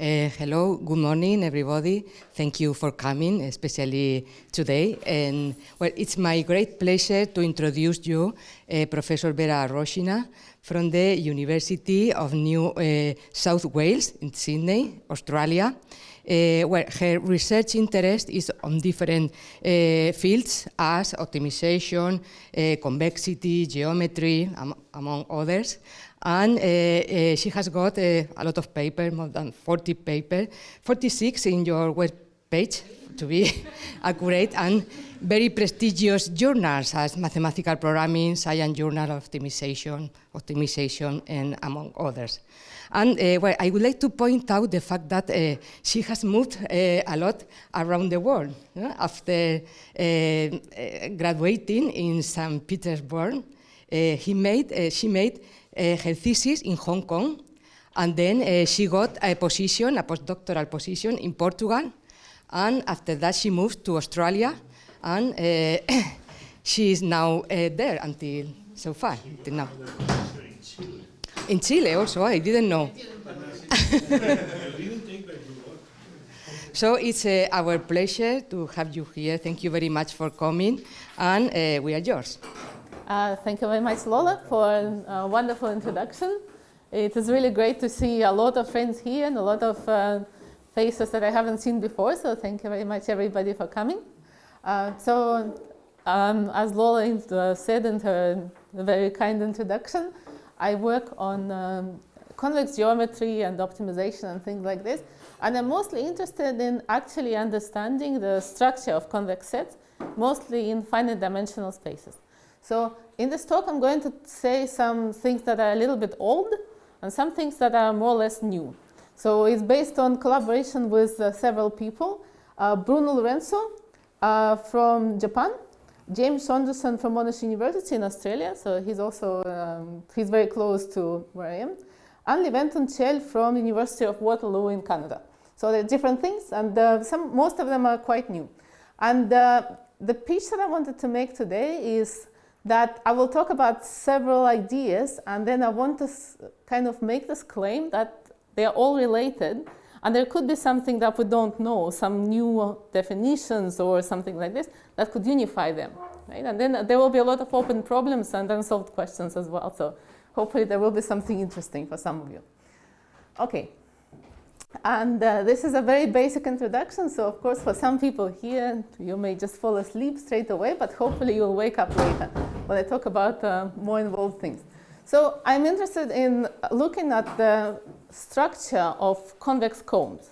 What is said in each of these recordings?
Uh, hello, good morning, everybody. Thank you for coming, especially today. And well, it's my great pleasure to introduce you uh, Professor Vera Roshchina from the University of New uh, South Wales in Sydney, Australia. Uh, well, her research interest is on different uh, fields as optimization, uh, convexity, geometry, am among others. And she has got a lot of papers, more than 40 papers, 46 in your web page, to be accurate, and very prestigious journals as Mathematical Programming, SIAM Journal Optimization, Optimization, and among others. And uh, well, I would like to point out the fact that uh, she has moved uh, a lot around the world. Know? After uh, uh, graduating in St. Petersburg, uh, he made, she made her thesis in Hong Kong, and then she got a position, a postdoctoral position in Portugal, and after that she moved to Australia, and she is now there until so far, until now. In Chile also, I didn't know. so it's uh, our pleasure to have you here. Thank you very much for coming, and uh, we are yours. Uh, thank you very much, Lola, for a wonderful introduction. It is really great to see a lot of friends here and a lot of uh, faces that I haven't seen before, so thank you very much, everybody, for coming. Uh, so, um, as Lola uh, said in her very kind introduction, I work on um, convex geometry and optimization and things like this. And I'm mostly interested in actually understanding the structure of convex sets, mostly in finite dimensional spaces. So in this talk, I'm going to say some things that are a little bit old and some things that are more or less new. So it's based on collaboration with uh, several people. Uh, Bruno Lourenço uh, from Japan, James Saunderson from Monash University in Australia, so he's also, um, he's very close to where I am, and Levent Tunçel from the University of Waterloo in Canada. So they're different things, and uh, some, most of them are quite new. And uh, the pitch that I wanted to make today is that I will talk about several ideas, and then I want to kind of make this claim that they are all related, and there could be something that we don't know, some new definitions or something like this that could unify them. Right? And then there will be a lot of open problems and unsolved questions as well. So hopefully there will be something interesting for some of you. Okay. And uh, this is a very basic introduction. So of course, for some people here, you may just fall asleep straight away, but hopefully you'll wake up later when I talk about uh, more involved things. So I'm interested in looking at the structure of convex cones.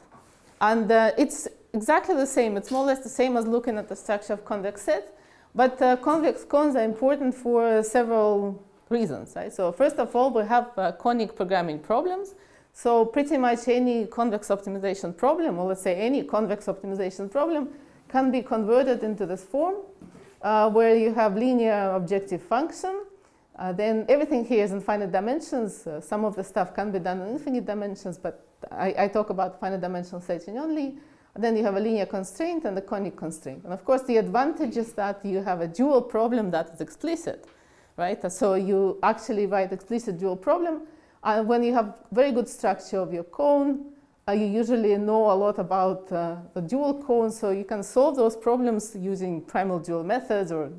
And uh, it's exactly the same. It's more or less the same as looking at the structure of convex sets. But uh, convex cones are important for several reasons. Right? So first of all, we have uh, conic programming problems. So pretty much any convex optimization problem, or let's say any convex optimization problem, can be converted into this form uh, where you have linear objective function uh, then everything here is in finite dimensions. Uh, some of the stuff can be done in infinite dimensions, but I, I talk about finite dimensional setting only. And then you have a linear constraint and a conic constraint. And of course, the advantage is that you have a dual problem that is explicit, right? So you actually write explicit dual problem. And when you have very good structure of your cone, uh, you usually know a lot about uh, the dual cone, so you can solve those problems using primal dual methods or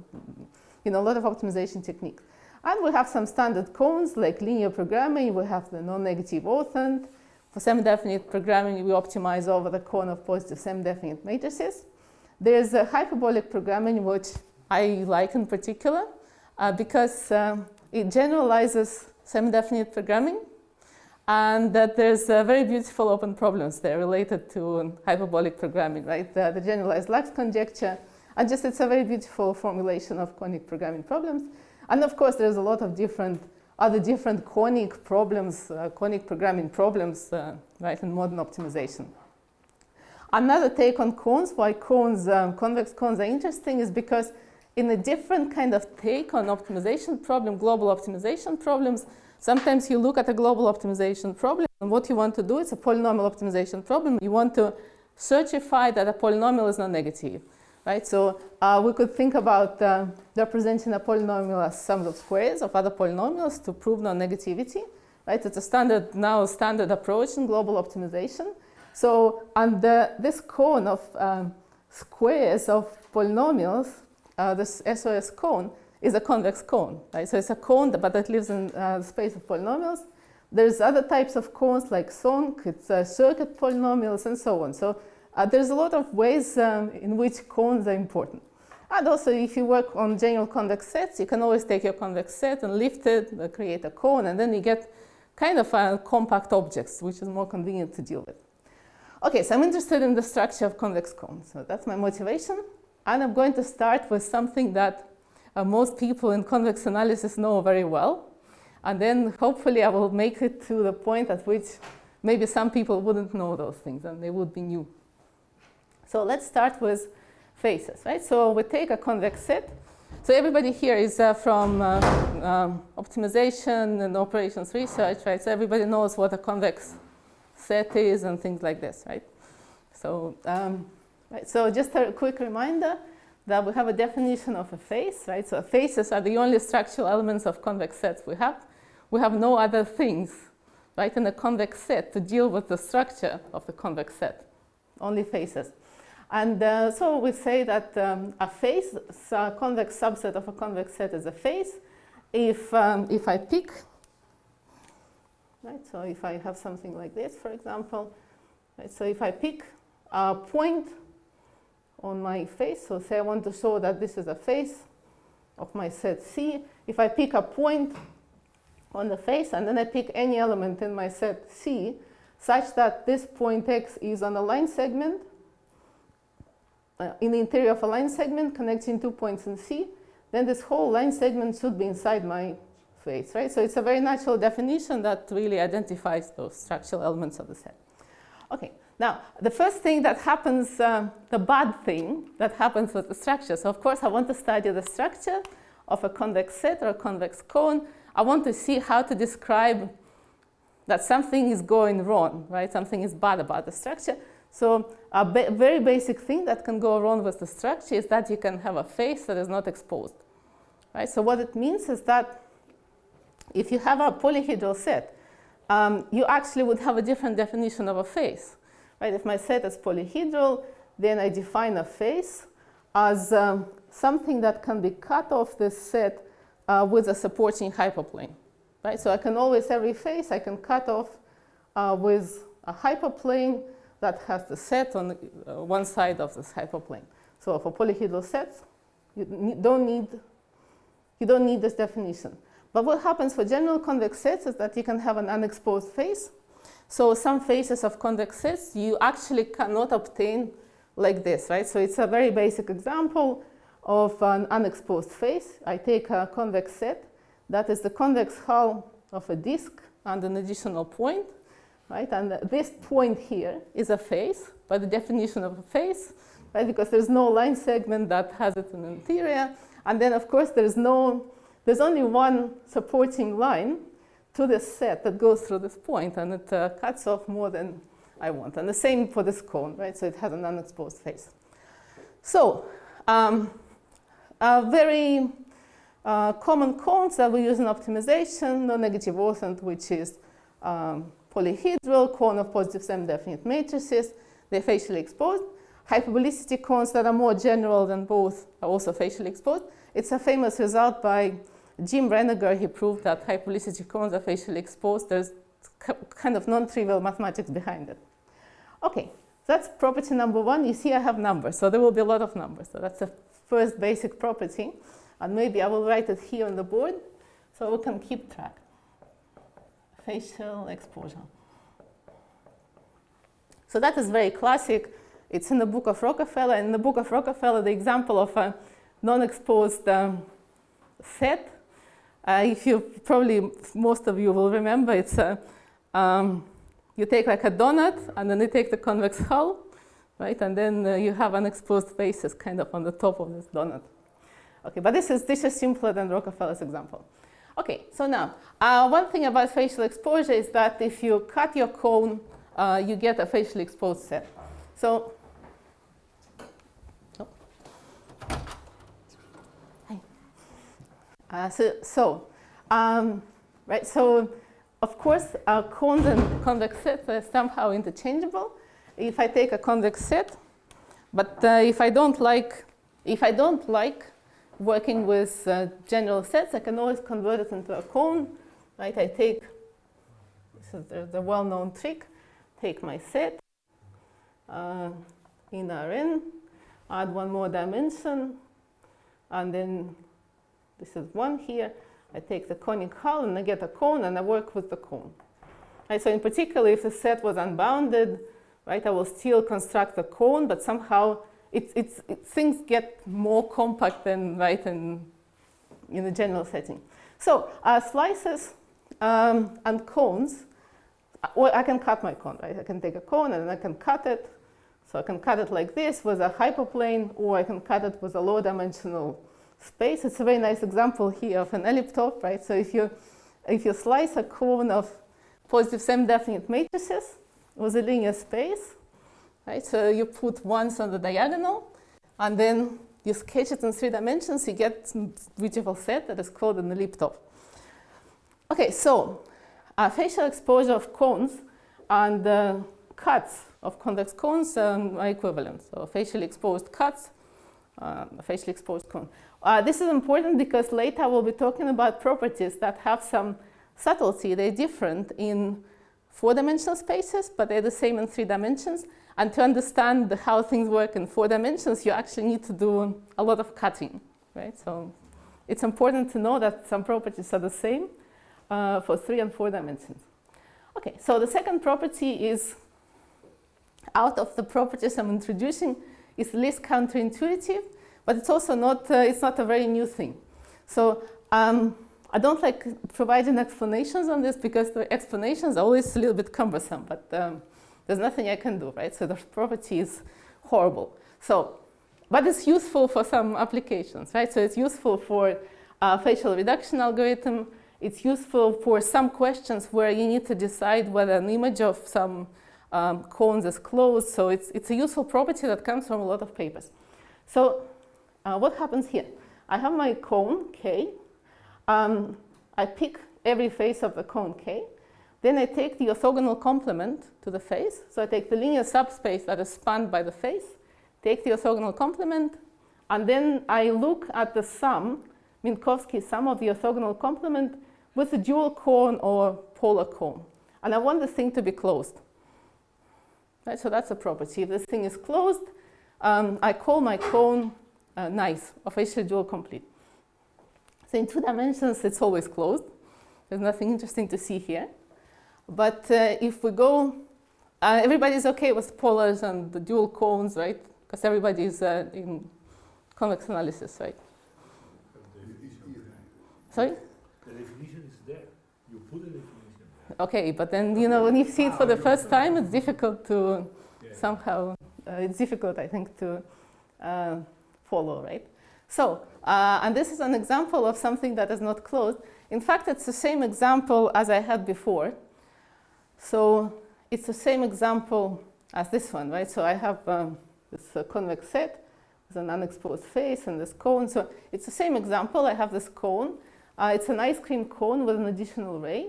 you know, a lot of optimization techniques. And we have some standard cones like linear programming. We have the non-negative orthant. For semi-definite programming, we optimize over the cone of positive semi-definite matrices. There's a hyperbolic programming, which I like in particular, uh, because uh, it generalizes semi-definite programming and that there's uh, very beautiful open problems there related to hyperbolic programming, right? The, the generalized Lax conjecture, and just it's a very beautiful formulation of conic programming problems. And of course, there's a lot of different other different conic problems, uh, conic programming problems, uh, right, in modern optimization. Another take on cones, why cones, um, convex cones are interesting is because in a different kind of take on optimization problem, global optimization problems, sometimes you look at a global optimization problem and what you want to do is a polynomial optimization problem. You want to certify that a polynomial is non-negative right? So uh, we could think about uh, representing a polynomial as sums of squares of other polynomials to prove non-negativity, right? It's a standard, now standard approach in global optimization. So the, this cone of um, squares of polynomials, uh, this SOS cone is a convex cone, right? So it's a cone, but that lives in uh, the space of polynomials. There's other types of cones like SONC, it's uh, circuit polynomials and so on. So uh, there's a lot of ways um, in which cones are important. And also, if you work on general convex sets, you can always take your convex set and lift it, uh, create a cone, and then you get kind of uh, compact objects, which is more convenient to deal with. Okay, so I'm interested in the structure of convex cones. So that's my motivation. And I'm going to start with something that uh, most people in convex analysis know very well. And then hopefully I will make it to the point at which maybe some people wouldn't know those things and they would be new. So let's start with faces, right? So we take a convex set. So everybody here is uh, from uh, um, optimization and operations research, right? So everybody knows what a convex set is and things like this, right? So, um, right, so just a quick reminder that we have a definition of a face, right? So faces are the only structural elements of convex sets we have. We have no other things, right, in a convex set to deal with the structure of the convex set, only faces. And uh, so we say that um, a face, a convex subset of a convex set is a face. If, um, if I pick, right, so if I have something like this, for example, right, so if I pick a point on my face, so say I want to show that this is a face of my set C. If I pick a point on the face and then I pick any element in my set C such that this point X is on a line segment, uh, in the interior of a line segment connecting two points in C, then this whole line segment should be inside my face, right? So it's a very natural definition that really identifies those structural elements of the set. Okay, now the first thing that happens, uh, the bad thing that happens with the structure. So of course I want to study the structure of a convex set or a convex cone. I want to see how to describe that something is going wrong, right? Something is bad about the structure. So a ba very basic thing that can go wrong with the structure is that you can have a face that is not exposed. Right? So what it means is that if you have a polyhedral set, um, you actually would have a different definition of a face. Right? If my set is polyhedral, then I define a face as um, something that can be cut off this set uh, with a supporting hyperplane. Right? So I can always, every face I can cut off uh, with a hyperplane that has the set on uh, one side of this hyperplane. So for polyhedral sets, you don't need you don't need this definition. But what happens for general convex sets is that you can have an unexposed face. So some faces of convex sets you actually cannot obtain like this, right? So it's a very basic example of an unexposed face. I take a convex set that is the convex hull of a disk and an additional point right? And this point here is a face by the definition of a face, right? Because there's no line segment that has it in the interior. And then of course there's no, there's only one supporting line to this set that goes through this point and it uh, cuts off more than I want. And the same for this cone, right? So it has an unexposed face. So um, a very uh, common cones that we use in optimization, no negative orthant, which is um, polyhedral, cone of positive semi-definite matrices, they're facially exposed. Hyperbolicity cones that are more general than both are also facially exposed. It's a famous result by Jim Renegar. He proved that hyperbolicity cones are facially exposed. There's kind of non-trivial mathematics behind it. Okay, that's property number one. You see I have numbers, so there will be a lot of numbers. So that's the first basic property. And maybe I will write it here on the board so we can keep track facial exposure. So that is very classic. It's in the book of Rockafellar. In the book of Rockafellar, the example of a non-exposed um, set, uh, if you probably, most of you will remember, it's a, um, you take like a donut and then you take the convex hull, right? And then uh, you have unexposed faces kind of on the top of this donut. Okay, but this is, this is simpler than Rockafellar's example. Okay, so now, uh, one thing about facial exposure is that if you cut your cone, uh, you get a facially exposed set. So, oh. uh, so, so um, right, so of course, uh, cones and convex sets are somehow interchangeable. if I take a convex set, but uh, if I don't like, if I don't like working with uh, general sets, I can always convert it into a cone, right? I take, this is the, the well-known trick, take my set, uh, in Rn, add one more dimension, and then this is one here. I take the conic hull and I get a cone and I work with the cone. Right, so in particular, if the set was unbounded, right, I will still construct a cone, but somehow it's, it's, it, things get more compact than right in, in the general setting. So uh, slices um, and cones, well, I can cut my cone, right? I can take a cone and I can cut it. So I can cut it like this with a hyperplane, or I can cut it with a low dimensional space. It's a very nice example here of an elliptope, right? So if you, if you slice a cone of positive semi-definite matrices with a linear space, right? So you put ones on the diagonal, and then you sketch it in three dimensions, you get beautiful set that is called an elliptope. Okay, so uh, facial exposure of cones and uh, cuts of convex cones um, are equivalent. So facially exposed cuts, uh, facially exposed cone. Uh, this is important because later we'll be talking about properties that have some subtlety. They're different in four-dimensional spaces, but they're the same in three dimensions. And to understand how things work in four dimensions, you actually need to do a lot of cutting, right? So it's important to know that some properties are the same uh, for three and four dimensions. Okay, so the second property is out of the properties I'm introducing is least counterintuitive but it's also not, uh, it's not a very new thing. So um, I don't like providing explanations on this because the explanations are always a little bit cumbersome, but um, there's nothing I can do, right? So the property is horrible. So, but it's useful for some applications, right? So it's useful for a facial reduction algorithm. It's useful for some questions where you need to decide whether an image of some um, cones is closed. So it's, it's a useful property that comes from a lot of papers. So uh, what happens here? I have my cone K. Um, I pick every face of the cone K. Then I take the orthogonal complement to the face. So I take the linear subspace that is spanned by the face, take the orthogonal complement, and then I look at the sum, Minkowski sum of the orthogonal complement with a dual cone or polar cone. And I want this thing to be closed. Right, so that's a property. If this thing is closed, um, I call my cone uh, nice, facially dual complete. So in two dimensions, it's always closed. There's nothing interesting to see here. But uh, if we go, uh, everybody's okay with polars and the dual cones, right? Because everybody's uh, in convex analysis, right? Sorry? The definition is there. You put the definition there. Okay, but then, you know, when you see it for the first time, it's difficult to Yeah. somehow, uh, it's difficult, I think, to uh, follow, right? So, uh, and this is an example of something that is not closed. In fact, it's the same example as I had before. So it's the same example as this one, right? So I have um, this uh, convex set with an unexposed face and this cone. So it's the same example. I have this cone. Uh, it's an ice cream cone with an additional ray.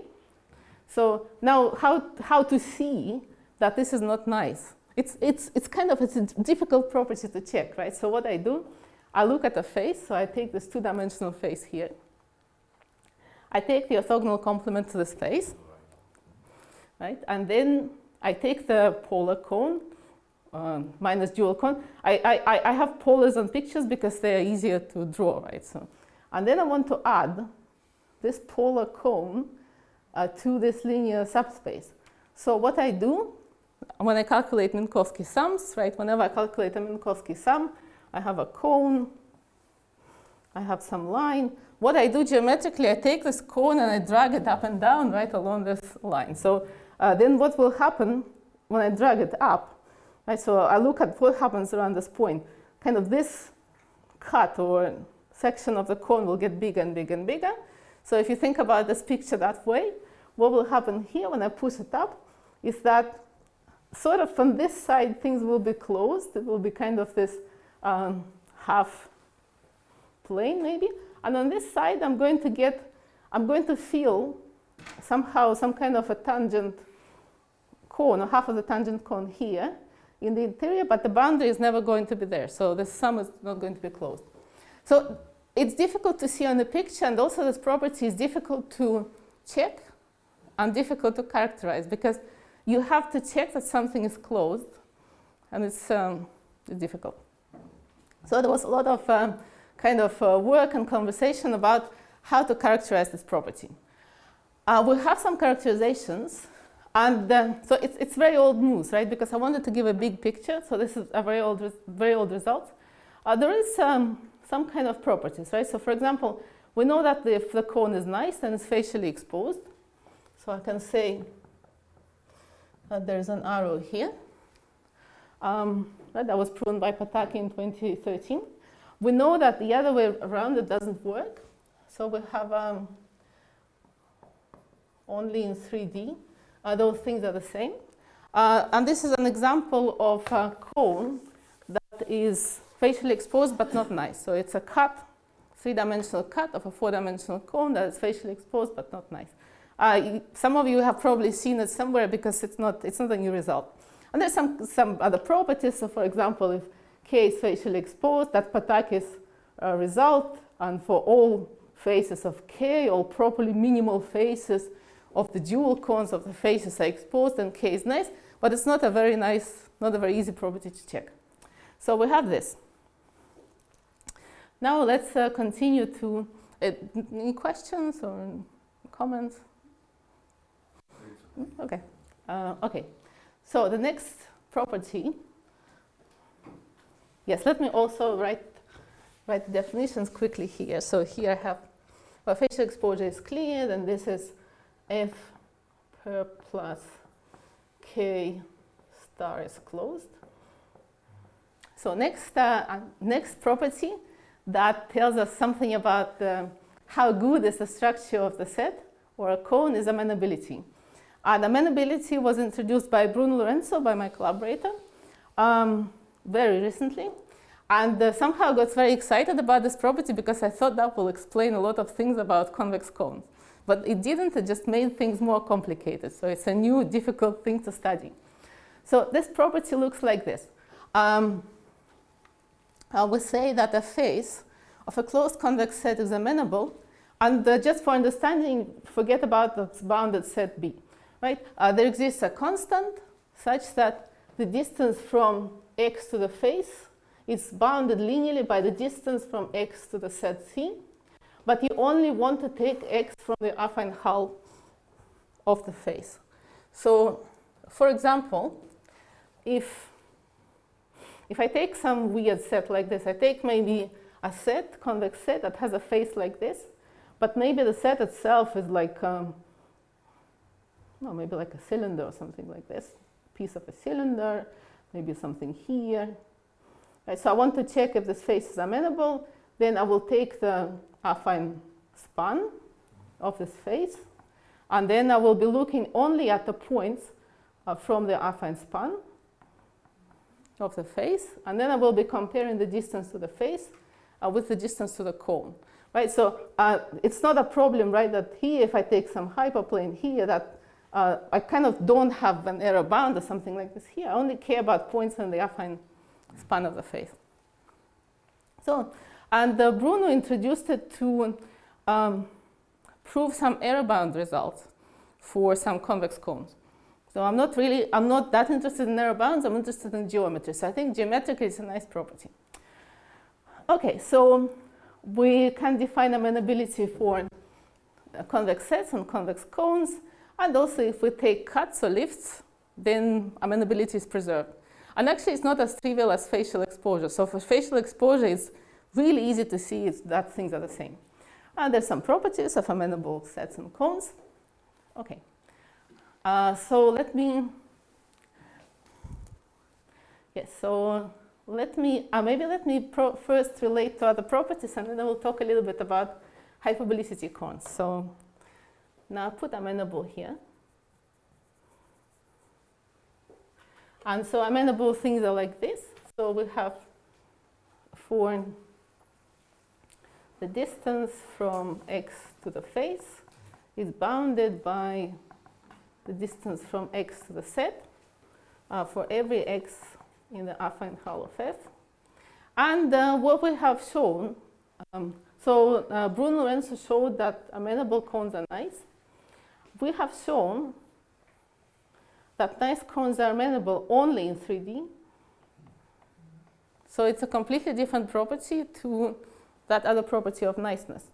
So now how, how to see that this is not nice? It's, it's, it's kind of it's a difficult property to check, right? So what I do, I look at the face. So I take this two-dimensional face here. I take the orthogonal complement to this face, right? And then I take the polar cone um, minus dual cone. I, I, I have polars on pictures because they are easier to draw, right? So, and then I want to add this polar cone uh, to this linear subspace. So what I do, when I calculate Minkowski sums, right, whenever I calculate a Minkowski sum, I have a cone, I have some line. What I do geometrically, I take this cone and I drag it up and down right along this line. So uh, then what will happen when I drag it up, right? So I look at what happens around this point. Kind of this cut or section of the cone will get bigger and bigger and bigger. So if you think about this picture that way, what will happen here when I push it up is that sort of from this side, things will be closed. It will be kind of this um, half plane maybe. And on this side, I'm going to get, I'm going to feel somehow some kind of a tangent cone, or half of the tangent cone here. in the interior, but the boundary is never going to be there. So the sum is not going to be closed. So it's difficult to see on the picture, and also this property is difficult to check and difficult to characterize because you have to check that something is closed, and it's, um, difficult. So there was a lot of um, kind of uh, work and conversation about how to characterize this property. Uh, we have some characterizations, and uh, so it's, it's very old news, right? Because I wanted to give a big picture, so this is a very old, very old result. Uh, there is um, some kind of properties, right? So for example, we know that if the cone is nice, then it's facially exposed. So I can say that there's an arrow here. Um, that was proven by Pataki in 2013. We know that the other way around it doesn't work. So we have um, only in 3D. Uh, those things are the same. Uh, and this is an example of a cone that is facially exposed but not nice. So it's a cut, three-dimensional cut of a four-dimensional cone that is facially exposed but not nice. Uh, some of you have probably seen it somewhere because it's not, it's not a new result. And there's some, some other properties. So for example, if K is facially exposed, that's Pataki's uh, result. And for all faces of K, all properly minimal faces of the dual cones of the faces are exposed, then K is nice. But it's not a very nice, not a very easy property to check. So we have this. Now let's uh, continue to, uh, any questions or comments? Okay, uh, okay. So the next property, yes, let me also write, write definitions quickly here. So here I have, well, facial exposure is clear, and this is f per plus k star is closed. So next, uh, next property that tells us something about uh, how good is the structure of the set or a cone is amenability. And amenability was introduced by Bruno Lourenço, by my collaborator, um, very recently. And uh, somehow got very excited about this property because I thought that will explain a lot of things about convex cones. But it didn't, it just made things more complicated. So it's a new, difficult thing to study. So this property looks like this. Um, I would say that a face of a closed convex set is amenable. And uh, just for understanding, forget about the bounded set B right? Uh, there exists a constant such that the distance from x to the face is bounded linearly by the distance from x to the set C, but you only want to take x from the affine hull of the face. So, for example, if if I take some weird set like this, I take maybe a set, convex set that has a face like this, but maybe the set itself is like um, well, maybe like a cylinder or something like this, piece of a cylinder, maybe something here. Right, so I want to check if this face is amenable. Then I will take the affine span of the face, and then I will be looking only at the points uh, from the affine span of the face, and then I will be comparing the distance to the face uh, with the distance to the cone. Right, so uh, it's not a problem, right, that here, if I take some hyperplane here, that uh, I kind of don't have an error bound or something like this here. I only care about points in the affine span of the face. So, and uh, Bruno introduced it to um, prove some error bound results for some convex cones. So I'm not really, I'm not that interested in error bounds, I'm interested in geometry. So I think geometrically is a nice property. Okay, so we can define amenability for convex sets and convex cones. And also if we take cuts or lifts, then amenability is preserved. And actually it's not as trivial as facial exposure. So for facial exposure, it's really easy to see is that things are the same. And there's some properties of amenable sets and cones. Okay. Uh, so let me, yes, so let me, uh, maybe let me first relate to other properties and then I will talk a little bit about hyperbolicity cones. So now put amenable here. And so amenable things are like this. So we have for the distance from x to the face is bounded by the distance from x to the set uh, for every x in the affine hull of F. And uh, what we have shown, um, so uh, Bruno Lourenço showed that amenable cones are nice. We have shown that nice cones are amenable only in 3D. So it's a completely different property to that other property of niceness,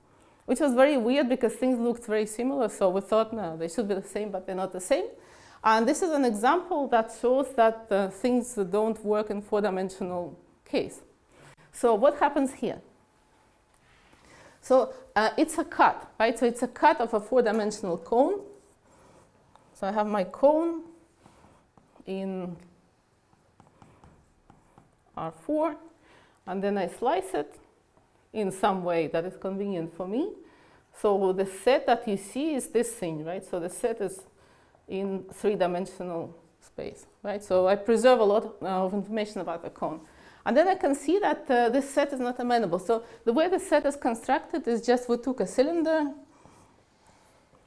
which was very weird because things looked very similar. So we thought, no, they should be the same, but they're not the same. And this is an example that shows that uh, things don't work in four-dimensional case. So what happens here? So uh, it's a cut, right? So it's a cut of a four-dimensional cone. So I have my cone in R4, and then I slice it in some way that is convenient for me. So the set that you see is this thing, right? So the set is in three-dimensional space, right? So I preserve a lot of information about the cone. And then I can see that uh, this set is not amenable. So the way the set is constructed is just we took a cylinder,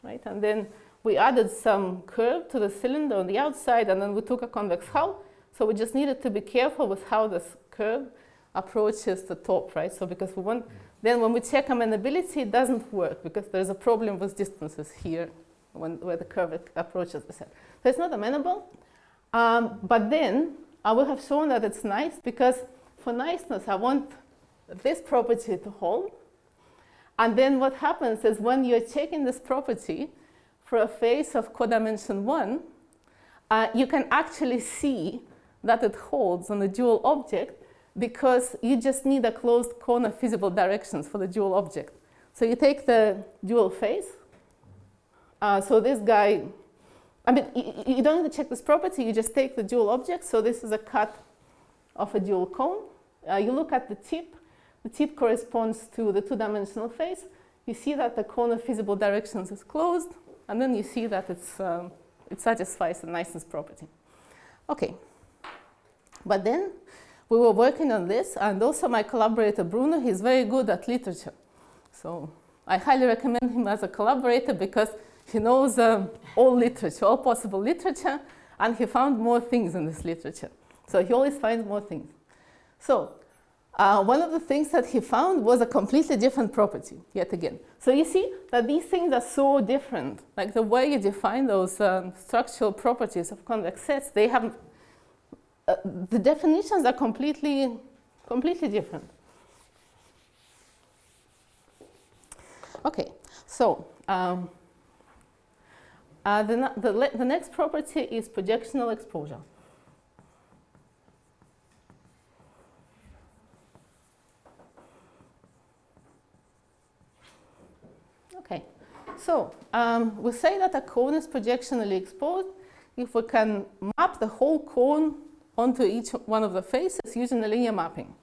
right? And then we added some curve to the cylinder on the outside, and then we took a convex hull. So we just needed to be careful with how this curve approaches the top, right? So because we want, then when we check amenability, it doesn't work because there's a problem with distances here when, where the curve approaches the set. So it's not amenable. Um, but then I will have shown that it's nice because for niceness, I want this property to hold. And then what happens is when you're checking this property for a face of codimension 1, uh, you can actually see that it holds on the dual object because you just need a closed cone of feasible directions for the dual object. So you take the dual face. Uh, so this guy, I mean, you, you, don't need to check this property. You just take the dual object. So this is a cut of a dual cone. Uh, you look at the tip. The tip corresponds to the two-dimensional face. You see that the cone of feasible directions is closed. And then you see that it's, um, it satisfies the niceness property. Okay. But then we were working on this, and also my collaborator Bruno, he's very good at literature. So I highly recommend him as a collaborator because he knows um, all literature, all possible literature, and he found more things in this literature. So he always finds more things. So uh, one of the things that he found was a completely different property, yet again. So you see that these things are so different. Like the way you define those um, structural properties of convex sets, they have uh, the definitions are completely, completely different. Okay, so um, uh, the, the, the next property is projectional exposure. Okay, so um, we say that a cone is projectionally exposed if we can map the whole cone onto each one of the faces using a linear mapping.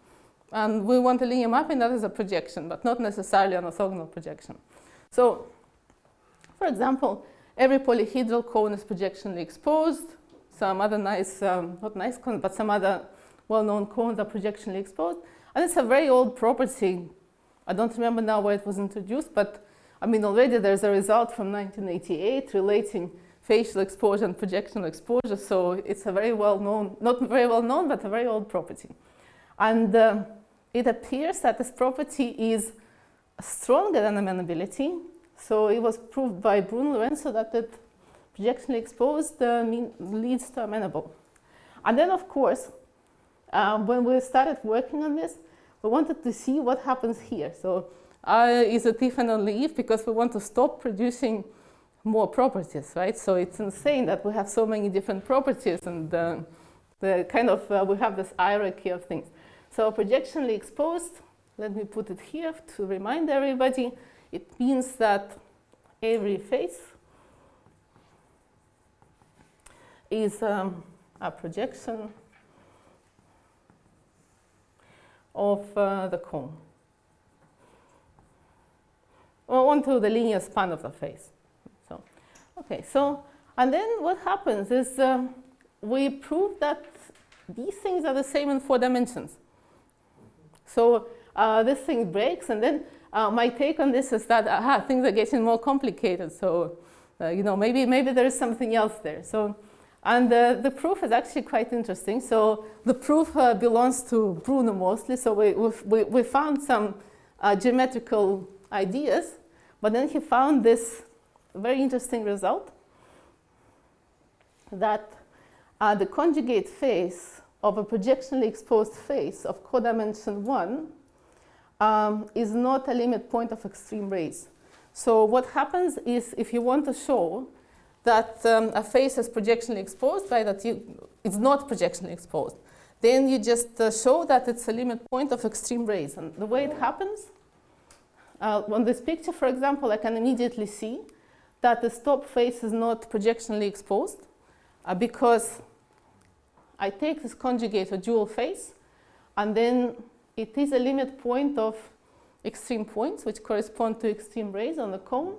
And we want a linear mapping that is a projection, but not necessarily an orthogonal projection. So, for example, every polyhedral cone is projectionally exposed. Some other nice, um, not nice cones, but some other well-known cones are projectionally exposed. And it's a very old property. I don't remember now where it was introduced, but I mean, already there's a result from 1988 relating facial exposure and projectional exposure. So it's a very well known, not very well known, but a very old property. And uh, it appears that this property is stronger than amenability. So it was proved by Bruno Lourenço that it projectionally exposed uh, mean, leads to amenable. And then, of course, uh, when we started working on this, we wanted to see what happens here. So uh, is a Tiffany leaf because we want to stop producing more properties, right? So it's insane that we have so many different properties and uh, the kind of, uh, we have this hierarchy of things. So projectionally exposed, let me put it here to remind everybody, it means that every face is um, a projection of uh, the cone onto the linear span of the face. Okay, so, and then what happens is um, we prove that these things are the same in four dimensions. So uh, this thing breaks, and then uh, my take on this is that aha, things are getting more complicated. So, uh, you know, maybe, maybe there is something else there. So And uh, the proof is actually quite interesting. So the proof uh, belongs to Bruno mostly. So we, we, we found some uh, geometrical ideas, but then he found this very interesting result that uh, the conjugate face of a projectionally exposed face of codimension 1 um, is not a limit point of extreme rays. So what happens is if you want to show that um, a face is projectionally exposed, by that you, it's not projectionally exposed, then you just uh, show that it's a limit point of extreme rays. And the way it happens, uh, on this picture, for example, I can immediately see that the stop face is not projectionally exposed uh, because I take this conjugate or dual face, and then it is a limit point of extreme points, which correspond to extreme rays on the cone.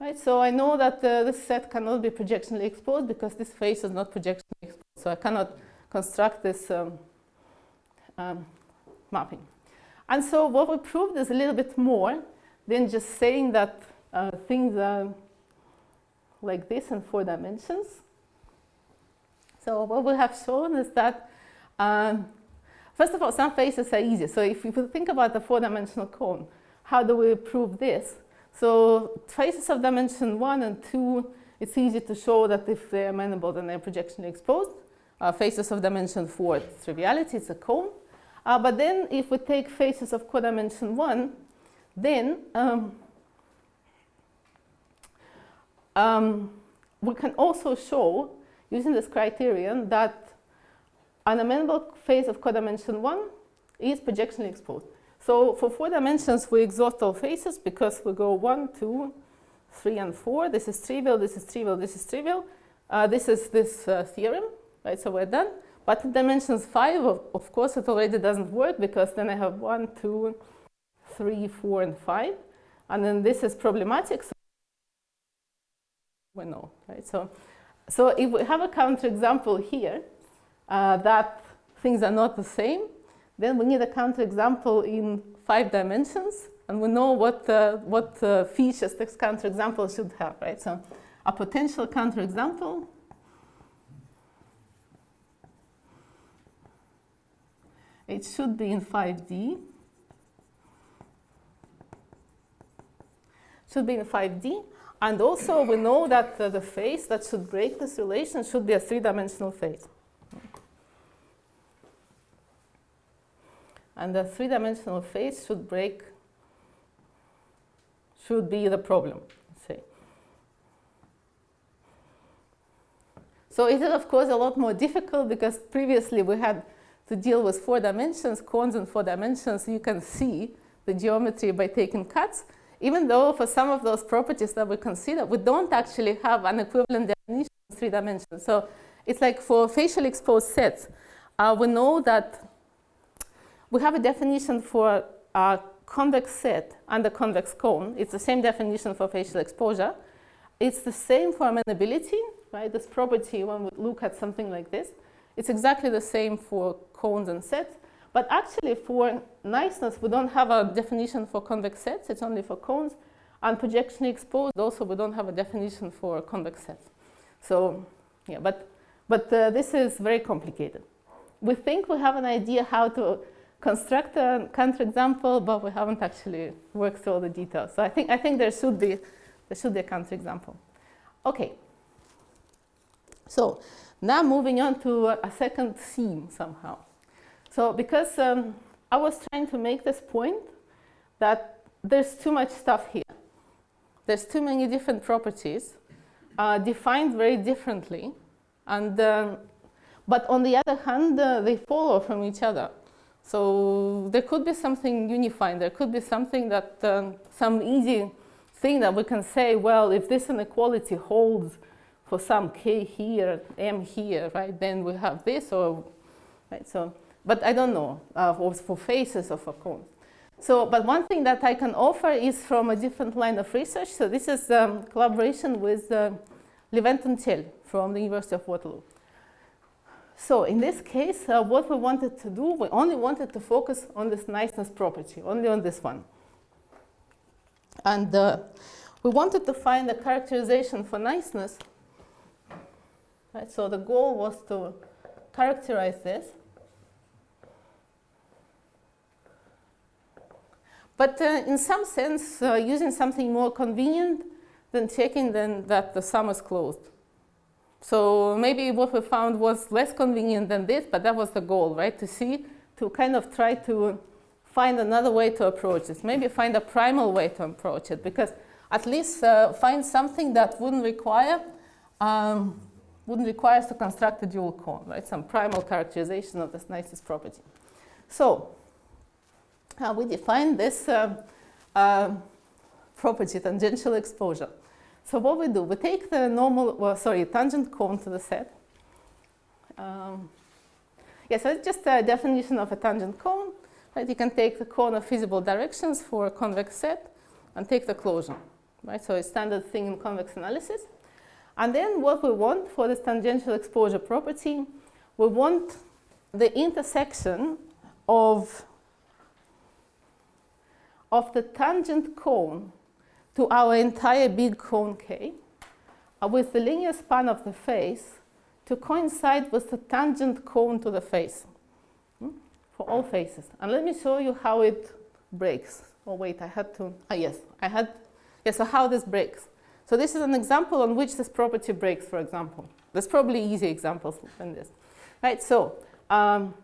Right? So I know that uh, this set cannot be projectionally exposed because this face is not projectionally exposed. So I cannot construct this um, um, mapping. And so what we proved is a little bit more than just saying that uh, things are like this in four dimensions. So what we have shown is that, um, first of all, some faces are easy. So if you think about the four-dimensional cone, how do we prove this? So faces of dimension one and two, it's easy to show that if they're amenable, then they're projectionally exposed. Uh, faces of dimension four, it's triviality, it's a cone. Uh, but then if we take faces of codimension one, then um, um, we can also show, using this criterion, that an amenable face of codimension 1 is projectionally exposed. So for four dimensions, we exhaust all faces because we go 1, 2, 3, and 4. This is trivial, this is trivial, this is trivial. Uh, this is this uh, theorem, right? So we're done. But in dimensions 5, of, of course, it already doesn't work because then I have 1, 2, 3, 4, and 5. And then this is problematic. So we know, right? So, so if we have a counterexample here uh, that things are not the same, then we need a counterexample in five dimensions, and we know what, uh, what uh, features this counterexample should have, right? So a potential counterexample it should be in 5D. Should be in 5D. And also we know that uh, the face that should break this relation should be a three-dimensional face. And the three-dimensional face should break, should be the problem, say. So it is, of course, a lot more difficult because previously we had to deal with four dimensions, cones in four dimensions. You can see the geometry by taking cuts even though for some of those properties that we consider, we don't actually have an equivalent definition in three dimensions. So it's like for facially exposed sets, uh, we know that we have a definition for a convex set and a convex cone. It's the same definition for facial exposure. It's the same for amenability, right? This property, when we look at something like this, it's exactly the same for cones and sets. But actually for niceness, we don't have a definition for convex sets. It's only for cones. And projection exposed, also we don't have a definition for convex sets. So yeah, but, but uh, this is very complicated. We think we have an idea how to construct a counterexample, but we haven't actually worked through all the details. So I think, I think there, should be, there should be a counterexample. Okay. So now moving on to a second theme somehow. So because um, I was trying to make this point that there's too much stuff here. There's too many different properties uh, defined very differently. And, um, but on the other hand, uh, they follow from each other. So there could be something unifying. There could be something that, um, some easy thing that we can say, well, if this inequality holds for some k here, m here, right, then we have this, or, right, so but I don't know uh, for, faces or for cones. So, but one thing that I can offer is from a different line of research. So this is um, collaboration with uh, Leventon from the University of Waterloo. So in this case, uh, what we wanted to do, we only wanted to focus on this niceness property, only on this one. And uh, we wanted to find a characterization for niceness Right? So the goal was to characterize this. But uh, in some sense, uh, using something more convenient than checking then that the sum is closed. So maybe what we found was less convenient than this, but that was the goal, right? To see, to kind of try to find another way to approach this. Maybe find a primal way to approach it, because at least uh, find something that wouldn't require um, wouldn't require us to construct a dual cone, right? Some primal characterization of this nicest property. So uh, we define this uh, uh, property, tangential exposure. So what we do, we take the normal, well, sorry, tangent cone to the set. Um, yeah, so it's just a definition of a tangent cone. Right? You can take the cone of feasible directions for a convex set and take the closure. Right? So it's standard thing in convex analysis. And then what we want for this tangential exposure property, we want the intersection of, of the tangent cone to our entire big cone K uh, with the linear span of the face to coincide with the tangent cone to the face hmm, for all faces. And let me show you how it breaks. Oh wait, I had to, ah yes, I had, yes, so how this breaks. So this is an example on which this property breaks, for example. There's probably easy examples than this. Right, so um,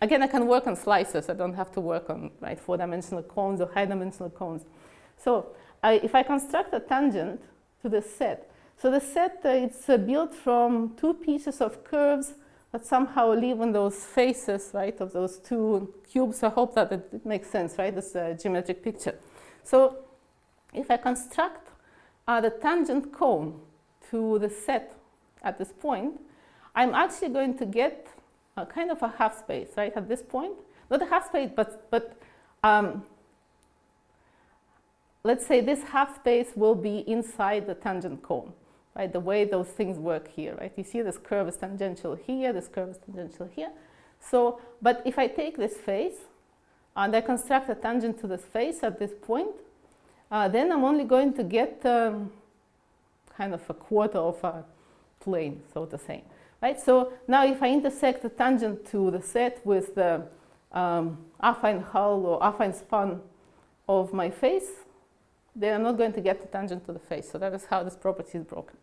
again, I can work on slices. I don't have to work on right, four-dimensional cones or high-dimensional cones. So I, if I construct a tangent to the set, so the set, uh, it's uh, built from two pieces of curves that somehow live in those faces, right, of those two cubes. I hope that it, makes sense, right, this uh, geometric picture. So if I construct uh, the tangent cone to the set at this point, I'm actually going to get a kind of a half space, right, at this point. Not a half space, but, but um, let's say this half space will be inside the tangent cone, right? The way those things work here, right? You see this curve is tangential here, this curve is tangential here. So, but if I take this face and I construct a tangent to this face at this point, uh, then I'm only going to get um, kind of a quarter of a plane, so to say. Right? So now if I intersect the tangent to the set with the um, affine hull or affine span of my face, then I'm not going to get the tangent to the face. So that is how this property is broken.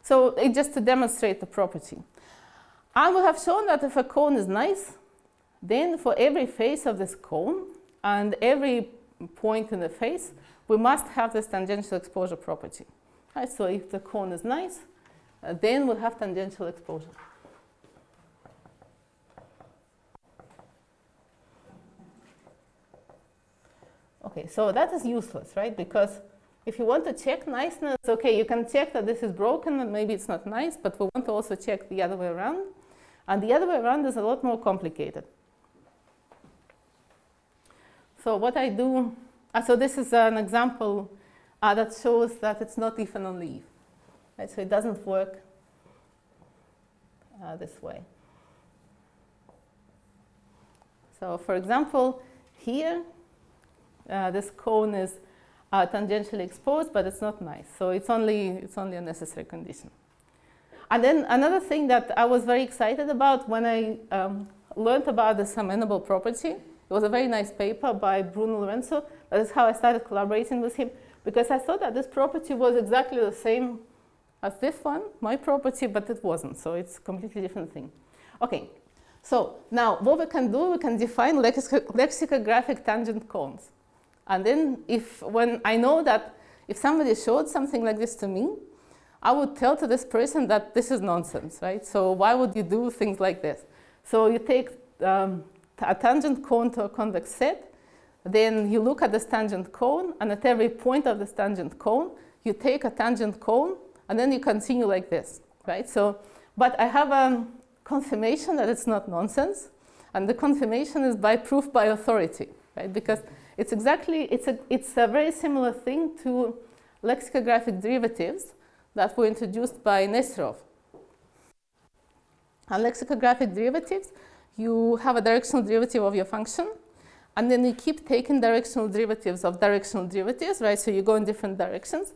So it just to demonstrate the property. And we have shown that if a cone is nice, then for every face of this cone and every point in the face, we must have this tangential exposure property. Right? So if the cone is nice, then we'll have tangential exposure. Okay, so that is useless, right? Because if you want to check niceness, okay, you can check that this is broken and maybe it's not nice, but we want to also check the other way around. And the other way around is a lot more complicated. So what I do, uh, so this is an example uh, that shows that it's not even on leaf. Right? So it doesn't work uh, this way. So for example, here, uh, this cone is uh, tangentially exposed, but it's not nice. So it's only, it's only a necessary condition. And then another thing that I was very excited about when I um, learned about this amenable property, it was a very nice paper by Bruno Lourenço. That is how I started collaborating with him, because I thought that this property was exactly the same as this one, my property, but it wasn't. So it's a completely different thing. Okay, so now what we can do, we can define lexicographic tangent cones. And then if, when I know that if somebody showed something like this to me, I would tell to this person that this is nonsense, right? So why would you do things like this? So you take um, a tangent cone to a convex set, then you look at this tangent cone, and at every point of this tangent cone, you take a tangent cone, and then you continue like this, right? So, but I have a confirmation that it's not nonsense, and the confirmation is by proof by authority, right? Because it's exactly, it's a, it's a very similar thing to lexicographic derivatives that were introduced by Nesterov. And lexicographic derivatives, you have a directional derivative of your function, and then you keep taking directional derivatives of directional derivatives, right? So you go in different directions,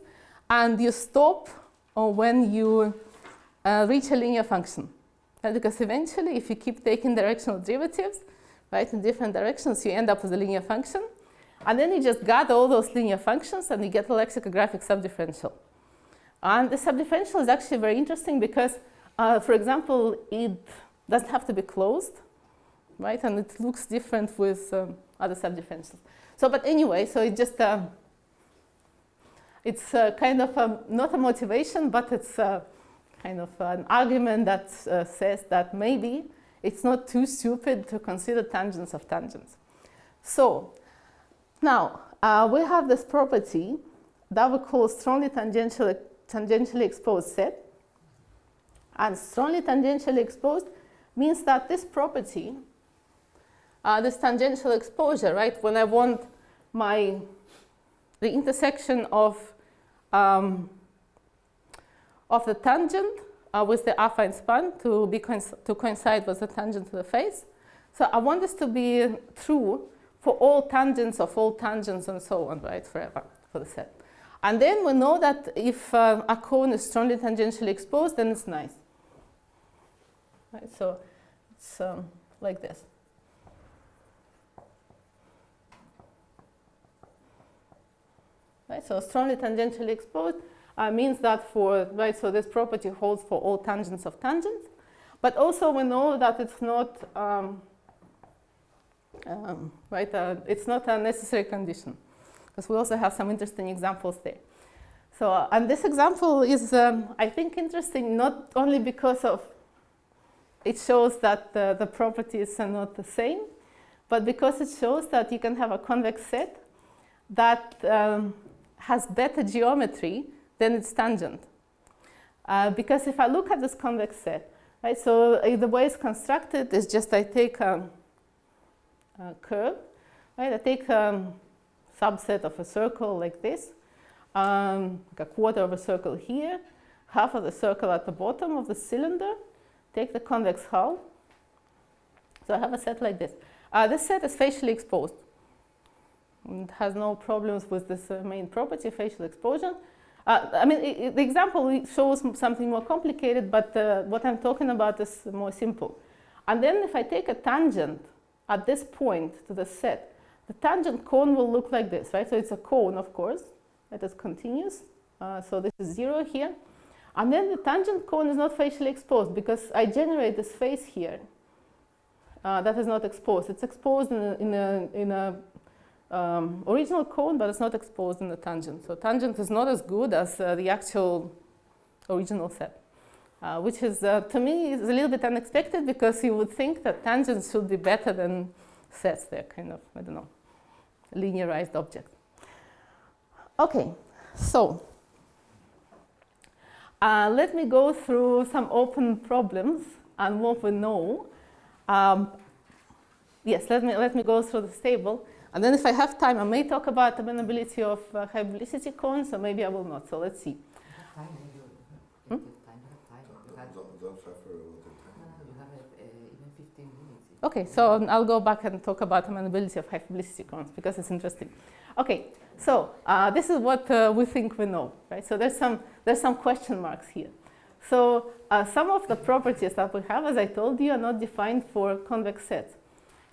and you stop when you uh, reach a linear function. Right? Because eventually, if you keep taking directional derivatives, right, in different directions, you end up with a linear function. And then you just gather all those linear functions and you get a lexicographic subdifferential. And the subdifferential is actually very interesting because, uh, for example, it doesn't have to be closed, right? And it looks different with um, other subdifferentials. So, but anyway, so it just, uh, it's kind of a, not a motivation, but it's kind of an argument that uh, says that maybe it's not too stupid to consider tangents of tangents. So now uh, we have this property that we call strongly tangentially, tangentially exposed set. And strongly tangentially exposed means that this property, uh, this tangential exposure, right, when I want my, the intersection of, um, of the tangent uh, with the affine span to, be to coincide with the tangent to the face. So I want this to be true for all tangents of all tangents and so on, right, forever, for the set. And then we know that if uh, a cone is strongly tangentially exposed, then it's nice. Right, so it's um, like this. Right, so strongly tangentially exposed uh, means that for, right, so this property holds for all tangents of tangents. But also we know that it's not, um, um, right, uh, it's not a necessary condition because we also have some interesting examples there. So, uh, and this example is, um, I think, interesting not only because of it shows that the, the properties are not the same, but because it shows that you can have a convex set that um, has better geometry than its tangent. Uh, because if I look at this convex set, right, so the way it's constructed is just I take a, a curve, right, I take a subset of a circle like this, um, like a quarter of a circle here, half of the circle at the bottom of the cylinder, take the convex hull. So I have a set like this. Uh, this set is facially exposed. It has no problems with this uh, main property, facial exposure. Uh, I mean, the example shows something more complicated, but uh, what I'm talking about is more simple. And then if I take a tangent at this point to the set, the tangent cone will look like this, right? So it's a cone, of course, that is continuous. Uh, so this is zero here. And then the tangent cone is not facially exposed because I generate this face here uh, that is not exposed. It's exposed in a, in a, in a um, original cone, but it's not exposed in the tangent. So tangent is not as good as uh, the actual original set, uh, which is, uh, to me, is a little bit unexpected because you would think that tangents should be better than sets. They're kind of, I don't know, linearized objects. Okay, so uh, let me go through some open problems and what we know. Um, yes, let me, let me go through this table. And then if I have time, I may talk about the amenability of uh, cones, or maybe I will not. So let's see. Hmm? Okay, so um, I'll go back and talk about amenability of hyperbolicity cones because it's interesting. Okay, so uh, this is what uh, we think we know, right? So there's some, there's some question marks here. So uh, some of the properties that we have, as I told you, are not defined for convex sets.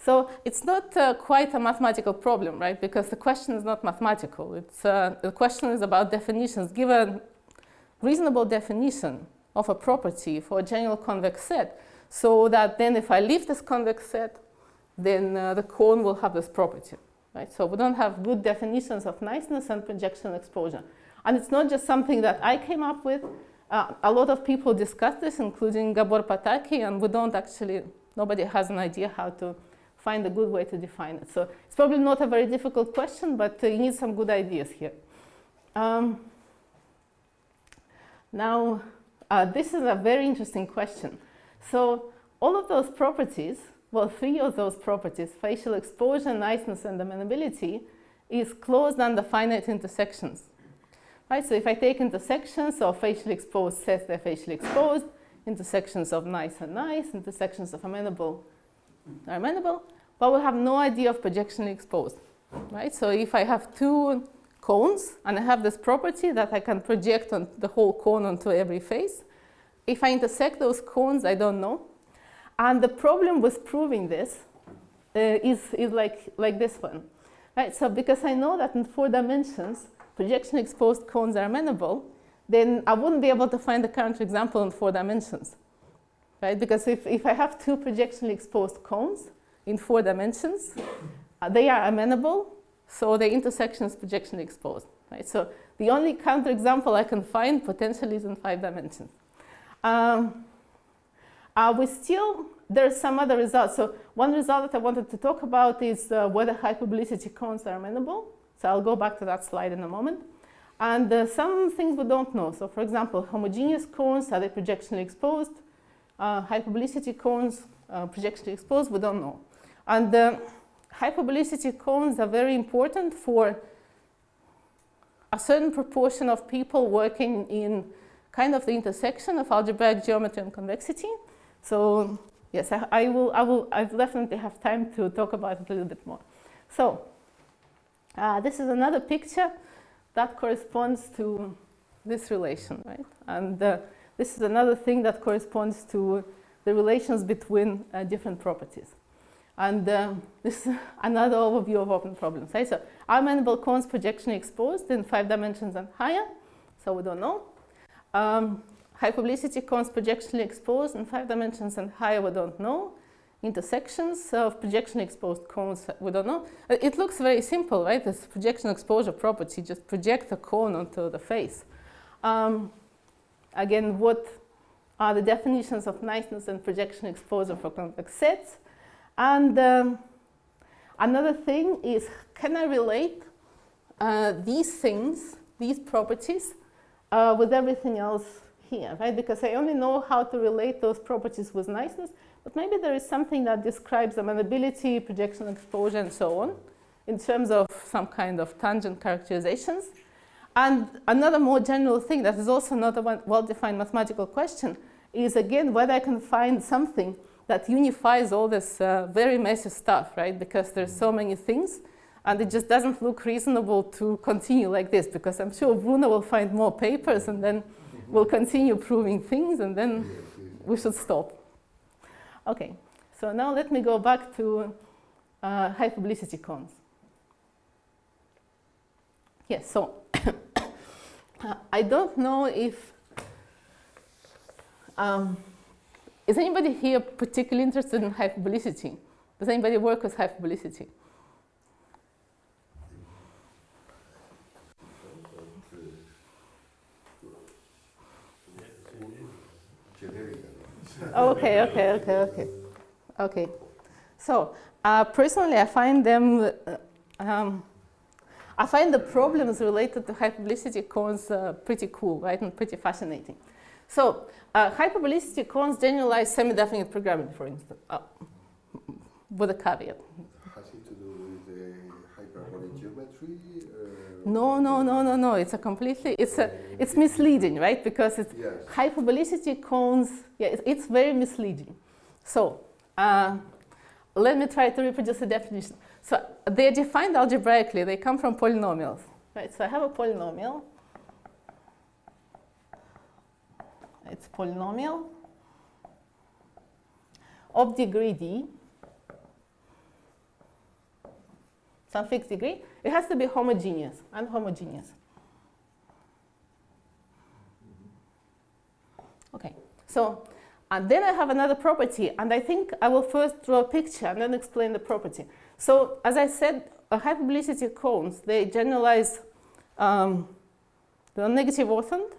So it's not uh, quite a mathematical problem, right? Because the question is not mathematical. It's, uh, the question is about definitions. Give a reasonable definition of a property for a general convex set so that then if I leave this convex set, then uh, the cone will have this property. Right? So we don't have good definitions of niceness and projection exposure. And it's not just something that I came up with. Uh, a lot of people discuss this, including Gabor Pataki, and we don't actually, nobody has an idea how to find a good way to define it. So it's probably not a very difficult question, but uh, you need some good ideas here. Um, now, uh, this is a very interesting question. So all of those properties well, three of those properties, facial exposure, niceness, and amenability, is closed under finite intersections. Right, so if I take intersections of facially exposed sets, they're facially exposed, intersections of nice and nice, intersections of amenable are amenable, but we have no idea of projection exposed. Right? So if I have two cones and I have this property that I can project on the whole cone onto every face, if I intersect those cones, I don't know. And the problem with proving this uh, is, is like, like this one. Right, so because I know that in four dimensions, projection exposed cones are amenable, then I wouldn't be able to find the current example in four dimensions. Right, because if, if I have two projectionally exposed cones in four dimensions, uh, they are amenable, so the intersection is projectionally exposed. Right, so the only counterexample I can find potentially is in five dimensions. Um, uh, we still, there are some other results. So one result that I wanted to talk about is uh, whether hyperbolicity cones are amenable. So I'll go back to that slide in a moment. And uh, some things we don't know. So for example, homogeneous cones, are they projectionally exposed? Uh, hyperbolicity cones, uh, projectionally exposed, we don't know. And uh, hyperbolicity cones are very important for a certain proportion of people working in kind of the intersection of algebraic geometry and convexity. So yes, I, I, will, I will, I definitely have time to talk about it a little bit more. So uh, this is another picture that corresponds to this relation, right? And uh, this is another thing that corresponds to the relations between uh, different properties. And um, this is another overview of open problems. Right? So are amenable cones projection exposed in five dimensions and higher? So we don't know. Um, hyperbolicity cones projectionally exposed in five dimensions and higher, we don't know. Intersections of projection exposed cones, we don't know. It looks very simple, right? This projection exposure property, just project a cone onto the face. Um, again, what are the definitions of niceness and projection exposure for convex sets? And um, another thing is, can I relate uh, these things, these properties, uh, with everything else here, right? Because I only know how to relate those properties with niceness, but maybe there is something that describes amenability, projection exposure, and so on, in terms of some kind of tangent characterizations. And another more general thing that is also not a well-defined mathematical question is, again, whether I can find something that unifies all this uh, very messy stuff, right? Because there's so many things and it just doesn't look reasonable to continue like this because I'm sure Bruno will find more papers and then we'll continue proving things and then we should stop. Okay, so now let me go back to uh, hyperbolicity cones. Yes, so I don't know if, um, is anybody here particularly interested in hyperbolicity? Does anybody work with hyperbolicity? okay, okay, okay, okay. Okay. So uh, personally, I find them, uh, um, I find the problems related to hyperbolicity cones uh, pretty cool, right, and pretty fascinating. So uh, hyperbolicity cones generalize semi-definite programming, for instance, uh, with a caveat. Has it to do with the hyperbolic geometry? No, no, no, no, no. It's a completely, it's a, it's misleading, right? Because it's yes. hyperbolicity cones, yeah, it's, it's very misleading. So uh, let me try to reproduce the definition. So they're defined algebraically. They come from polynomials, right? So I have a polynomial. It's polynomial of degree d, some fixed degree. It has to be homogeneous, unhomogeneous. Okay, so and then I have another property, and I think I will first draw a picture and then explain the property. So as I said, hyperbolicity cones, they generalize um, the negative orthant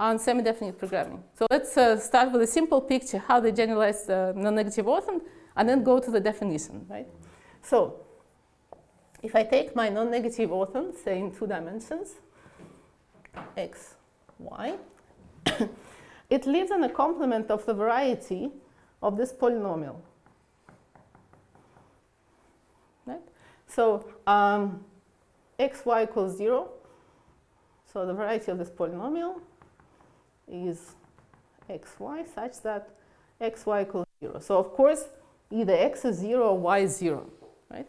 and semi-definite programming. So let's uh, start with a simple picture, how they generalize the non-negative orthant, and then go to the definition, right? So if I take my non-negative orthant, say in two dimensions, x, y, it lives in a complement of the variety of this polynomial. Right? So um, xy equals 0. So the variety of this polynomial is xy such that xy equals 0. So of course, either x is 0 or y is 0. Right?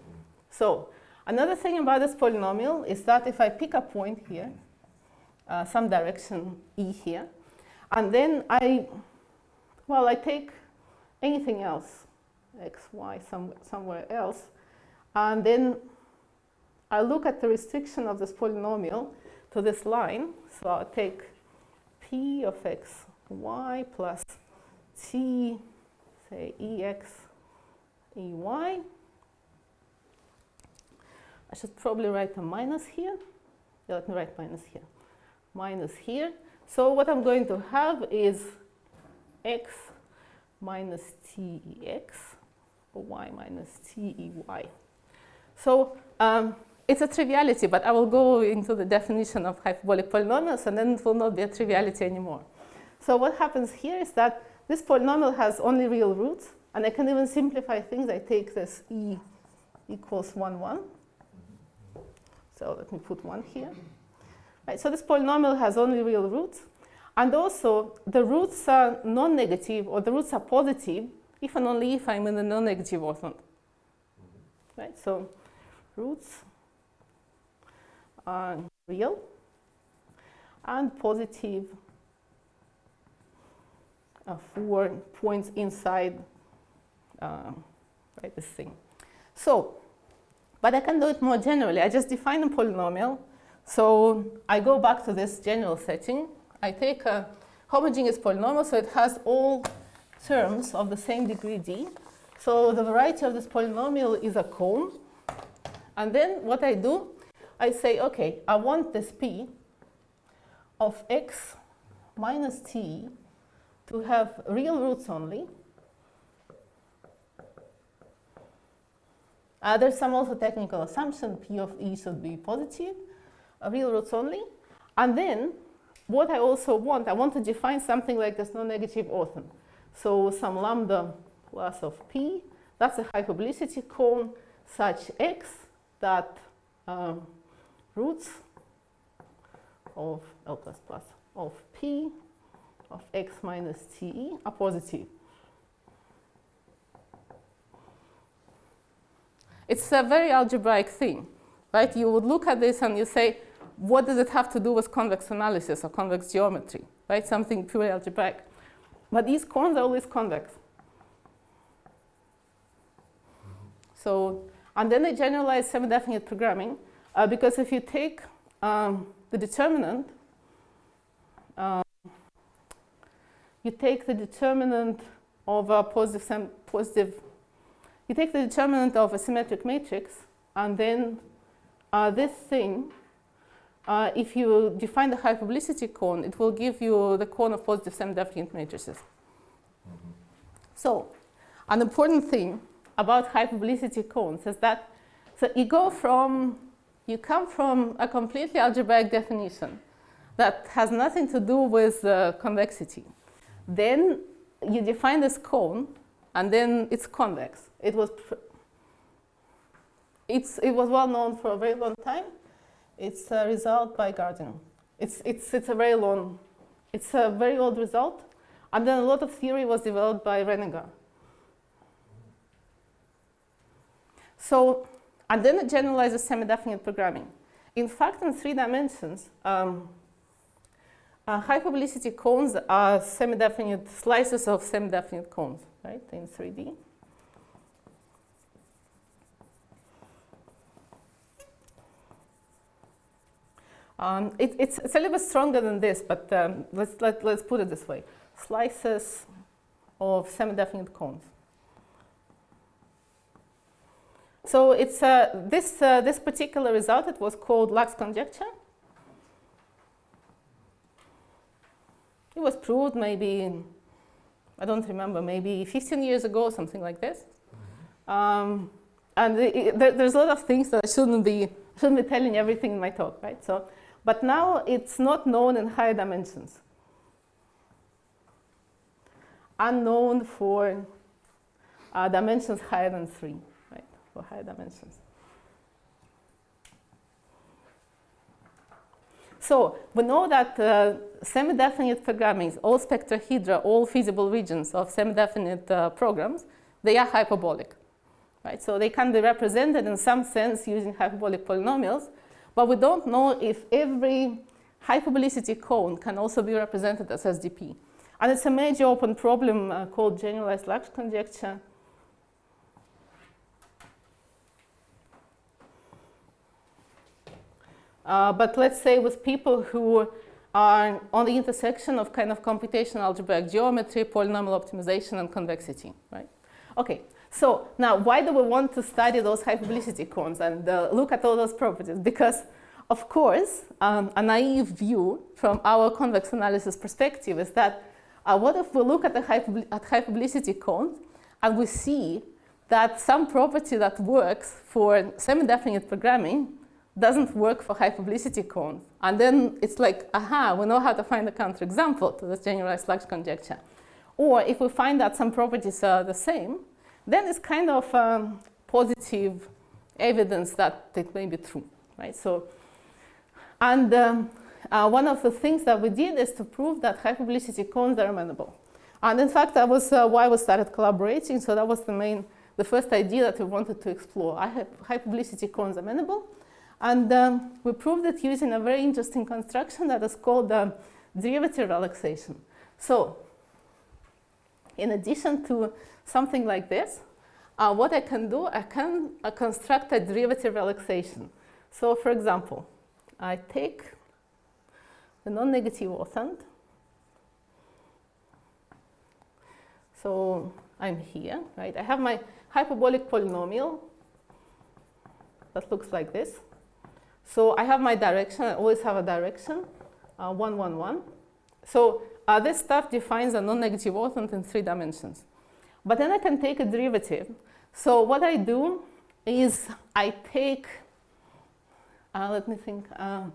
So Another thing about this polynomial is that if I pick a point here, uh, some direction E here, and then I well, I take anything else, x, y, some, somewhere else, and then I look at the restriction of this polynomial to this line. So I'll take p of x, y plus t, say, ex, ey. I should probably write a minus here. Yeah, let me write minus here. Minus here. So what I'm going to have is x minus tex, or y minus tey. So um, it's a triviality, but I will go into the definition of hyperbolic polynomials, and then it will not be a triviality anymore. So what happens here is that this polynomial has only real roots, and I can even simplify things. I take this e equals 1, 1. So let me put 1 here. Right, so this polynomial has only real roots. And also, the roots are non-negative, or the roots are positive, if and only if I'm in the non-negative orthant. Right, so roots real and positive uh, for points inside uh, right, this thing. So, but I can do it more generally. I just define a polynomial. So I go back to this general setting. I take a homogeneous polynomial, so it has all terms of the same degree d. So the variety of this polynomial is a cone. And then what I do, I say, OK, I want this p of x minus t to have real roots only. Uh, there's some also technical assumption p of e should be positive, uh, real roots only. And then what I also want, I want to define something like this non-negative orthant. So some lambda plus of p, that's a hyperbolicity cone such x that um, roots of L plus plus of p of x minus te are positive. It's a very algebraic thing, right? You would look at this and you say, what does it have to do with convex analysis or convex geometry, right? Something purely algebraic. But these cones are always convex. So, and then they generalize semi-definite programming uh, because if you take um, the determinant, um, you take the determinant of a positive, positive you take the determinant of a symmetric matrix, and then uh, this thing, uh, if you define the hyperbolicity cone, it will give you the cone of positive semi-definite matrices. Mm -hmm. So, an important thing about hyperbolicity cones is that so you go from, you come from a completely algebraic definition that has nothing to do with uh, convexity. Then you define this cone, and then it's convex. It was, it was well known for a very long time. It's a result by Gårding. It's, it's, it's a very long, it's a very old result. And then a lot of theory was developed by Renegar. So, and then it generalizes semi-definite programming. In fact, in three dimensions, um, uh, hyperbolicity cones are semi-definite slices of semi-definite cones, right, in 3D. Um, it, it's, it's, a little bit stronger than this, but um, let's, let, let's put it this way. Slices of semi-definite cones. So it's, uh, this, uh, this particular result, it was called Lax conjecture. It was proved maybe, I don't remember, maybe 15 years ago, something like this. Um, and there's a lot of things that I shouldn't be, shouldn't be telling everything in my talk, right? So but now it's not known in higher dimensions. Unknown for uh, dimensions higher than 3, right, for higher dimensions. So we know that uh, semi-definite programming, all spectrahedra, all feasible regions of semi-definite uh, programs, they are hyperbolic. Right? So they can be represented in some sense using hyperbolic polynomials, but we don't know if every hyperbolicity cone can also be represented as SDP. And it's a major open problem uh, called generalized Lax conjecture. Uh, but let's say with people who are on the intersection of kind of computational algebraic geometry, polynomial optimization, and convexity, right? Okay, so now why do we want to study those hyperbolicity cones and uh, look at all those properties? Because, of course, um, a naive view from our convex analysis perspective is that uh, what if we look at, the high, at hyperbolicity cones and we see that some property that works for semi-definite programming doesn't work for hyperbolicity cones. And then it's like, aha, we know how to find a counterexample to this generalized Lax conjecture. Or if we find that some properties are the same, then it's kind of um, positive evidence that it may be true, right? So, and um, uh, one of the things that we did is to prove that hyperbolicity cones are amenable. And in fact, that was uh, why we started collaborating. So that was the main, the first idea that we wanted to explore. I have hyperbolicity cones are amenable. And um, we proved it using a very interesting construction that is called the derivative relaxation. So in addition to something like this, uh, what I can do, I can uh, construct a derivative relaxation. So for example, I take the non-negative orthant. So I'm here, right? I have my hyperbolic polynomial that looks like this. So I have my direction, I always have a direction, uh, 1, 1, 1. So uh, this stuff defines a non-negative orthant in three dimensions. But then I can take a derivative. So what I do is I take, uh, let me think, um,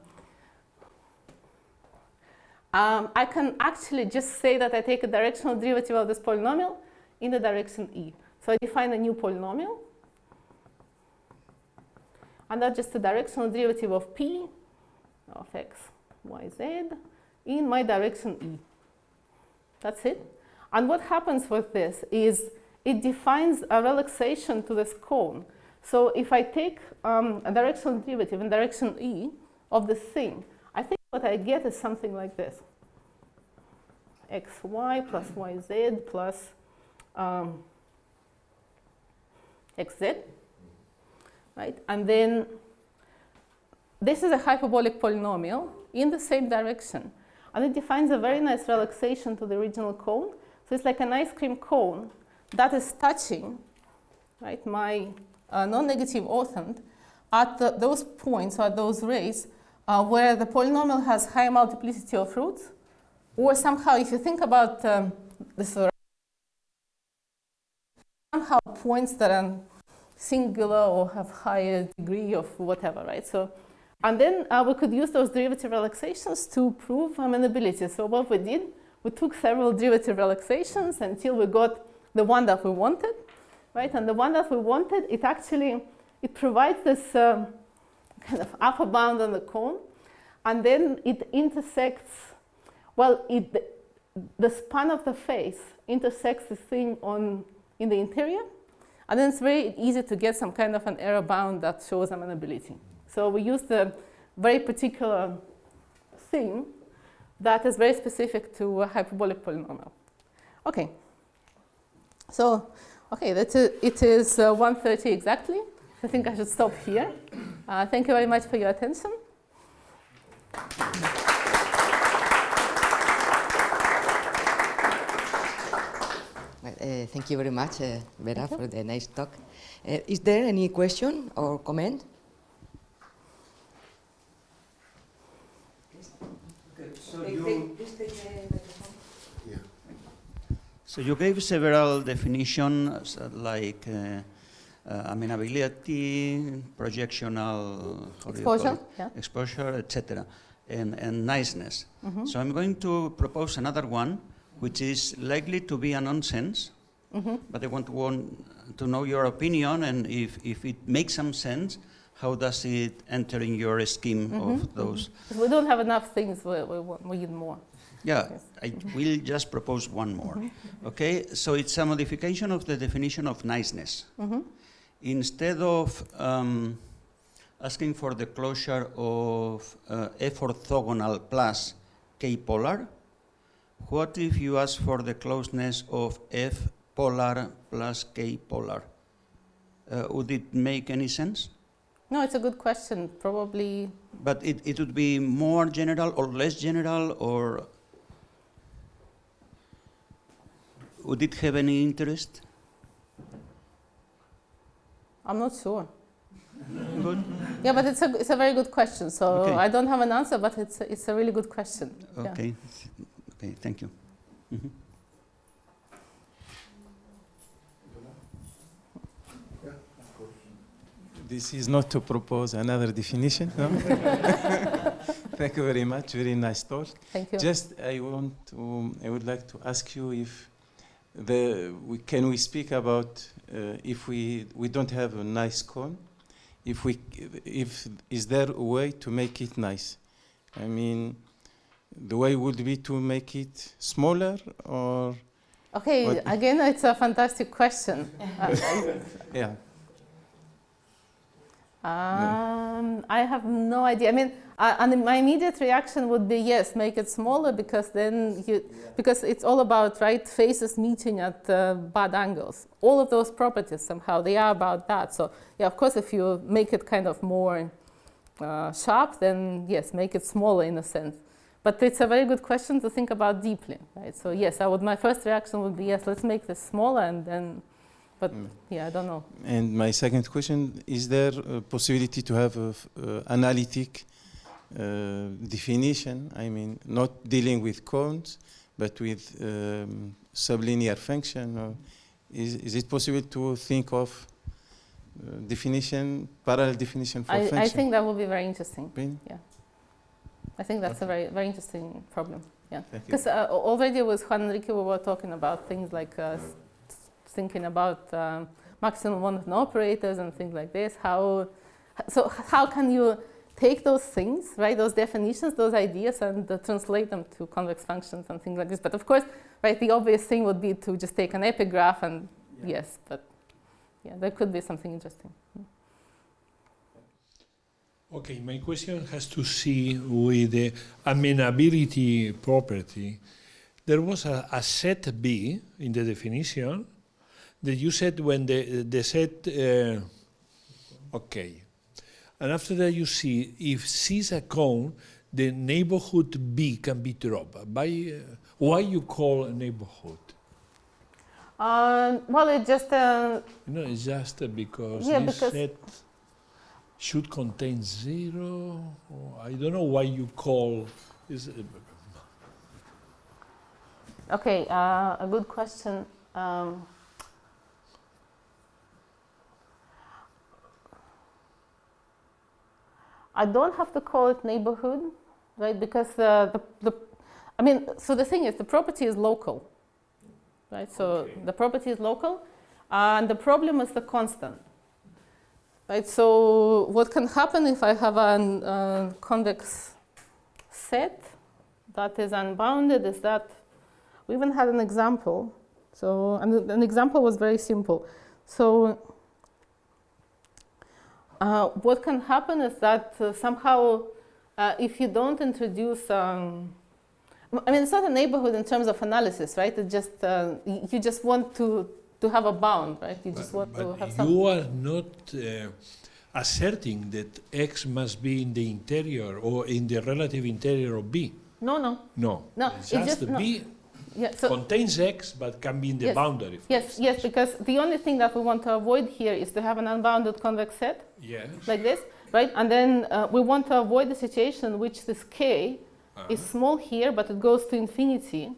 um, I can actually just say that I take a directional derivative of this polynomial in the direction e. So I define a new polynomial. And that's just the directional derivative of p of x, y, z in my direction e. That's it. And what happens with this is it defines a relaxation to this cone. So if I take um, a directional derivative in direction e of this thing, I think what I get is something like this. xy plus yz plus um, xz, right? And then this is a hyperbolic polynomial in the same direction. And it defines a very nice relaxation to the original cone. So it's like an ice cream cone that is touching right, my uh, non-negative orthant at the, those points or those rays uh, where the polynomial has high multiplicity of roots, or somehow if you think about um, this somehow points that are singular or have higher degree of whatever, right? So, and then uh, we could use those derivative relaxations to prove amenability. So what we did, we took several derivative relaxations until we got the one that we wanted, right? And the one that we wanted, it actually, it provides this um, kind of upper bound on the cone, and then it intersects, well, it, the, span of the face intersects the thing on, in the interior, and then it's very easy to get some kind of an error bound that shows amenability. So we use the very particular thing that is very specific to a hyperbolic polynomial. Okay. So, okay, that's it is uh, 1.30 exactly. I think I should stop here. Uh, thank you very much for your attention. Well, uh, thank you very much, uh, Vera, for the nice talk. Uh, is there any question or comment? So you, Yeah. so you gave several definitions uh, like uh, uh, amenability, projectional how do you call Exposure, yeah. exposure, etc., and, and niceness. Mhm. So I'm going to propose another one, which is likely to be a nonsense, Mhm. but I want to, want to know your opinion and if, if it makes some sense, how does it enter in your scheme Mhm, of those? Because we don't have enough things, we, we, want, we need more. Yeah, Yes. I will just propose one more. Okay, so it's a modification of the definition of niceness. Mhm. Instead of um, asking for the closure of uh, F orthogonal plus K polar, what if you ask for the closeness of F polar plus K polar? Uh, would it make any sense? No, it's a good question. Probably, But it, it would be more general or less general or would it have any interest? I'm not sure. Good. Yeah, but it's a, it's a very good question. So Okay. I don't have an answer, but it's a, it's a really good question. Yeah. Okay. Okay, thank you. Mhm. This is not to propose another definition, no? Thank you very much, very nice talk. Thank you. Just, I want to, I would like to ask you if the, we, can we speak about uh, if we, we don't have a nice cone, if we, if, is there a way to make it nice? I mean, the way would be to make it smaller or, Okay, What- again, it's a fantastic question. Yeah, Um, I have no idea. I mean, uh, and my immediate reaction would be yes, make it smaller because then you, because it's all about right faces meeting at uh, bad angles. All of those properties somehow they are about that. So yeah, of course, if you make it kind of more uh, sharp, then yes, make it smaller in a sense. But it's a very good question to think about deeply, right? So yes, I would. My first reaction would be yes, let's make this smaller, and then, but Mm. yeah, I don't know. And my second question, is there a possibility to have an uh, analytic uh, definition? I mean, not dealing with cones, but with um, sublinear function? Or is, is it possible to think of uh, definition, parallel definition for I, function? I think that would be very interesting. Really? I think that's a very, very interesting problem. Yeah. Because uh, already with Juan Enrique, we were talking about things like uh, thinking about um, maximal monotone operators and things like this. How, so how can you take those things, right, those definitions, those ideas, and uh, translate them to convex functions and things like this? But of course, right, the obvious thing would be to just take an epigraph and yes, but yeah, there could be something interesting. Okay, my question has to see with the amenability property. There was a, a set B in the definition that you said when the, the set, uh, okay. And after that you see if C is a cone, the neighborhood B can be dropped. By, uh, why you call a neighborhood? Um, well, it just uh, No, it's just uh, because Yeah, this because- set should contain zero. I don't know why you call is. Uh, Okay, uh, a good question. Um, I don't have to call it neighborhood, right? Because the, the, the I mean, so the thing is, the property is local, right? So Okay. the property is local, and the problem is the constant, right? So what can happen if I have a uh, convex set that is unbounded is that we even had an example. So, and an example was very simple. So, uh, what can happen is that uh, somehow, uh, if you don't introduce, um, I mean, it's not a neighborhood in terms of analysis, right? It just uh, you just want to to have a bound, right? You just want to but have some. you are not uh, asserting that X must be in the interior or in the relative interior of B. No, no, No. No, It's it just, just- no. B yeah. So contains X but can be in the Yes. boundary. for yes, instance. yes, because the only thing that we want to avoid here is to have an unbounded convex set. Yes. like this, right? And then uh, we want to avoid the situation in which this k is Uh-huh. small here, but it goes to infinity.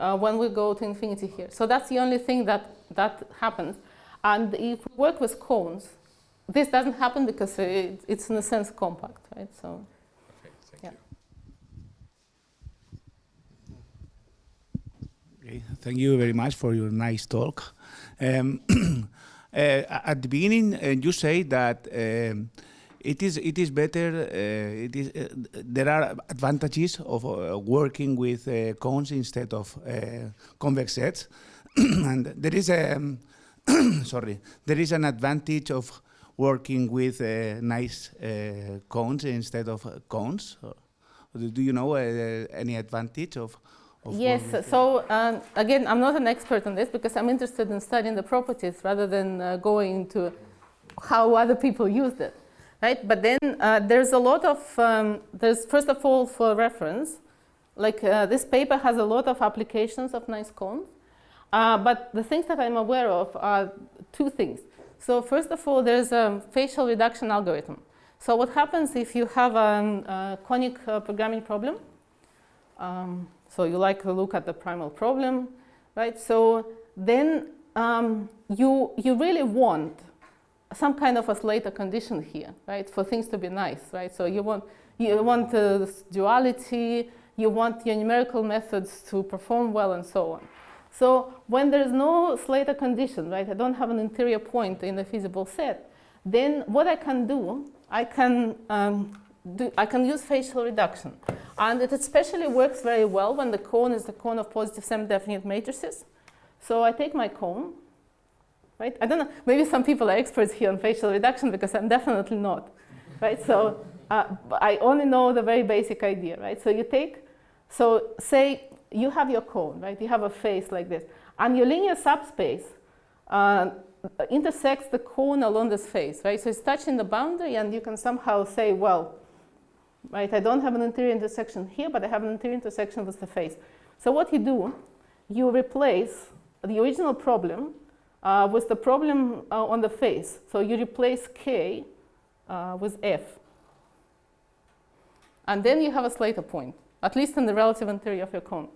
Uh, when we go to infinity here. So that's the only thing that, that happens. And if we work with cones, this doesn't happen because it, it's in a sense compact, right? So Okay. Thank Yeah. you. Okay, thank you very much for your nice talk. Um, uh, at the beginning, uh, you say that um, it is it is better. Uh, it is uh, there are advantages of uh, working with uh, cones instead of uh, convex sets, and there is a um, sorry there is an advantage of working with uh, nice uh, cones instead of cones. Do do you know uh, any advantage of of Yes, so um, again, I'm not an expert on this because I'm interested in studying the properties rather than uh, going into how other people use it, right? But then uh, there's a lot of, um, there's first of all for reference, like uh, this paper has a lot of applications of nice cones, uh, but the things that I'm aware of are two things. So first of all, there's a facial reduction algorithm. So what happens if you have a conic uh, programming problem? Um, so you like to look at the primal problem, right? So then um, you, you really want some kind of a Slater condition here, right? For things to be nice, right? So you want, you want uh, duality, you want your numerical methods to perform well and so on. So when there's no Slater condition, right, I don't have an interior point in the feasible set, then what I can do, I can, um, do, I can use facial reduction. And it especially works very well when the cone is the cone of positive semi-definite matrices. So I take my cone, right? I don't know, maybe some people are experts here on facial reduction because I'm definitely not, right? So uh, I only know the very basic idea, right? So you take, so say you have your cone, right? You have a face like this. And your linear subspace uh, intersects the cone along this face, right? So it's touching the boundary and you can somehow say, well, right, I don't have an interior intersection here, but I have an interior intersection with the face. So what you do, you replace the original problem uh, with the problem uh, on the face. So you replace K uh, with F. And then you have a Slater point, at least in the relative interior of your cone.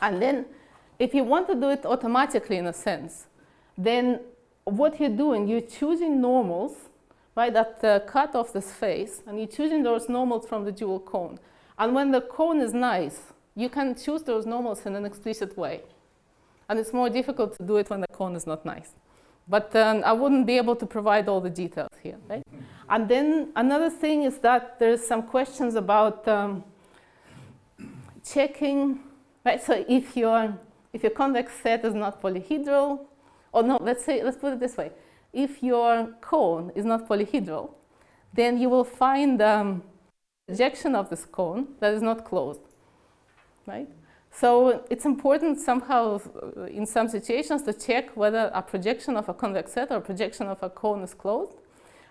And then if you want to do it automatically in a sense, then what you're doing, you're choosing normals, right, that uh, cut off this face, and you're choosing those normals from the dual cone. And when the cone is nice, you can choose those normals in an explicit way. And it's more difficult to do it when the cone is not nice. But um, I wouldn't be able to provide all the details here, right? And then another thing is that there's some questions about um, checking, right? So if your, if your convex set is not polyhedral, or no, let's say, let's put it this way. If your cone is not polyhedral, then you will find um, projection of this cone that is not closed, right? So it's important somehow uh, in some situations to check whether a projection of a convex set or projection of a cone is closed.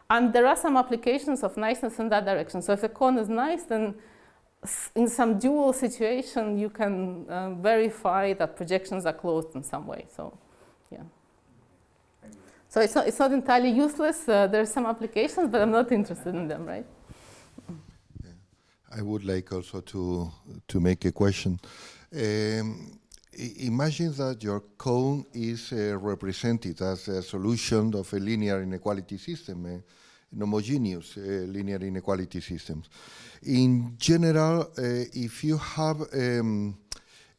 And there are some applications of niceness in that direction. So if the cone is nice, then in some dual situation, you can uh, verify that projections are closed in some way. So, yeah. So it's not, it's not entirely useless. Uh, there are some applications, but I'm not interested in them, right? Yeah. I would like also to, to make a question. Um, imagine that your cone is uh, represented as a solution of a linear inequality system, an homogeneous uh, linear inequality systems. In general, uh, if you have um,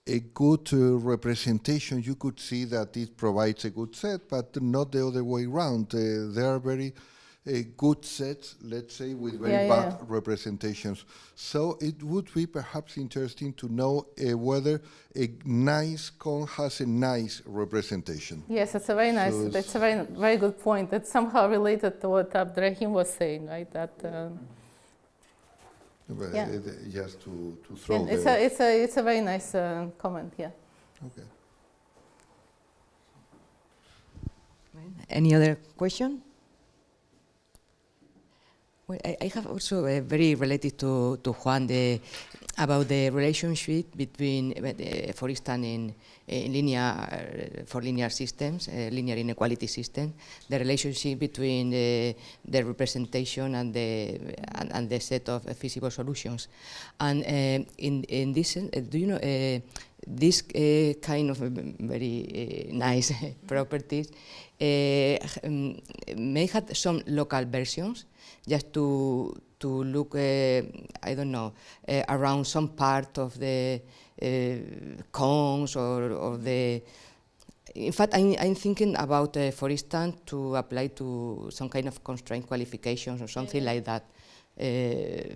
a good uh, representation, you could see that it provides a good set, but not the other way around. Uh, there are very a good set, let's say, with very yeah, bad yeah. representations. So it would be perhaps interesting to know uh, whether a nice cone has a nice representation. Yes, it's a very nice, So that's a very, very good point. It's somehow related to what Abderrahim was saying, right? That um, But, Yeah. uh, just to, to throw and it's, a, it's, a, it's a very nice uh, comment, yeah. okay. Any other question? Well, I, I have also uh, very related to, to Juan the, about the relationship between, uh, for instance, in, in linear, uh, for linear systems, uh, linear inequality system, the relationship between the, the representation and the, and, and the set of uh, feasible solutions. And uh, in, in this, uh, do you know, uh, this uh, kind of um, very uh, nice properties uh, um, may have some local versions just to to look, uh, I don't know, uh, around some part of the uh, cones or, or the. In fact, I'm, I'm thinking about, uh, for instance, to apply to some kind of constraint qualifications or something like that. Uh,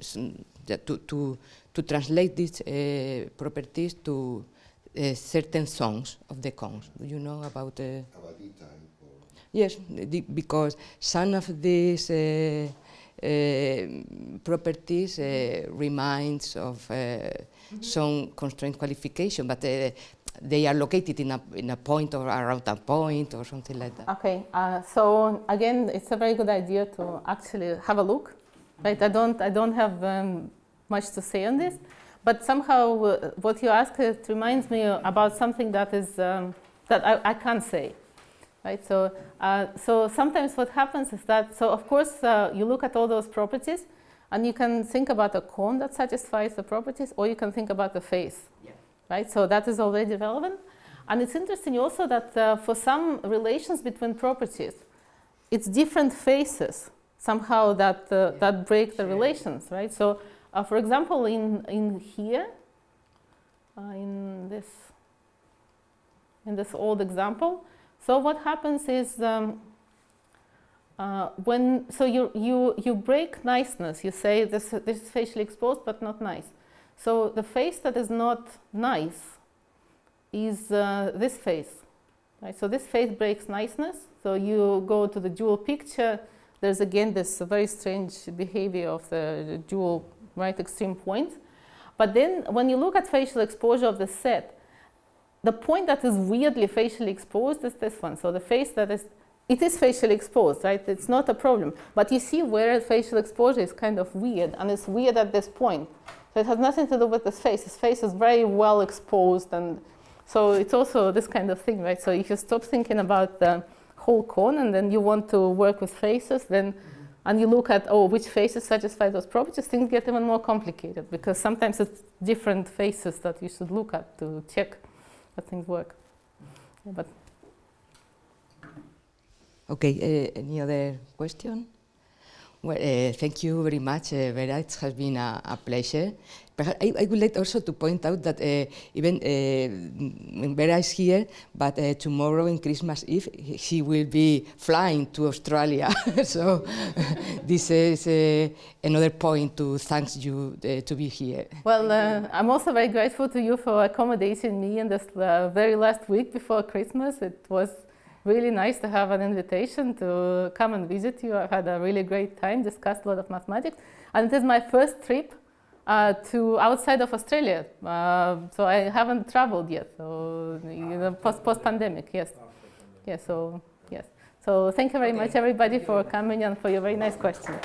some- that to, to, to translate these uh, properties to uh, certain songs of the cones. Do you know about uh, Yes, because some of these uh, uh, properties uh, reminds of uh, some constraint qualification, but uh, they are located in a, in a point or around a point or something like that. Okay, uh, so again, it's a very good idea to actually have a look. Right, I don't, I don't have um, much to say on this, but somehow uh, what you ask it reminds me about something that is um, that I, I can't say. Right, so uh, so sometimes what happens is that so of course uh, you look at all those properties, and you can think about a cone that satisfies the properties, or you can think about the face. Yeah. Right, so that is already relevant, and it's interesting also that uh, for some relations between properties, it's different faces somehow that uh, that break the relations, right? So, uh, for example, in in here, uh, in this in this old example, so what happens is um, uh, when so you you you break niceness. You say this this is facially exposed but not nice. So the face that is not nice is uh, this face, right? So this face breaks niceness. So you go to the dual picture there's again this very strange behavior of the dual right extreme point. But then when you look at facial exposure of the set, the point that is weirdly facially exposed is this one. So the face that is, it is facially exposed, right? It's not a problem. But you see where facial exposure is kind of weird, and it's weird at this point. So it has nothing to do with this face. His face is very well exposed, and so it's also this kind of thing, right? So if you stop thinking about the whole cone and then you want to work with faces, then and you look at oh which faces satisfy those properties, things get even more complicated because sometimes it's different faces that you should look at to check things work. Yeah, but Okay, uh, any other question? Well, uh, thank you very much, uh, Vera. It has been a, a pleasure. Perhaps I, I, would like also to point out that uh, even uh, Vera is here, but uh, tomorrow in Christmas Eve, she will be flying to Australia. so this is uh, another point to thank you uh, to be here. Well, uh, I'm also very grateful to you for accommodating me in this very last week before Christmas. It was really nice to have an invitation to come and visit you. I had a really great time, discussed a lot of mathematics. And it is my first trip uh, to outside of Australia. Uh, so I haven't traveled yet. So, you know, post, post pandemic, yes. Yes, so, yes. So thank you very much, everybody, for coming and for your very nice questions.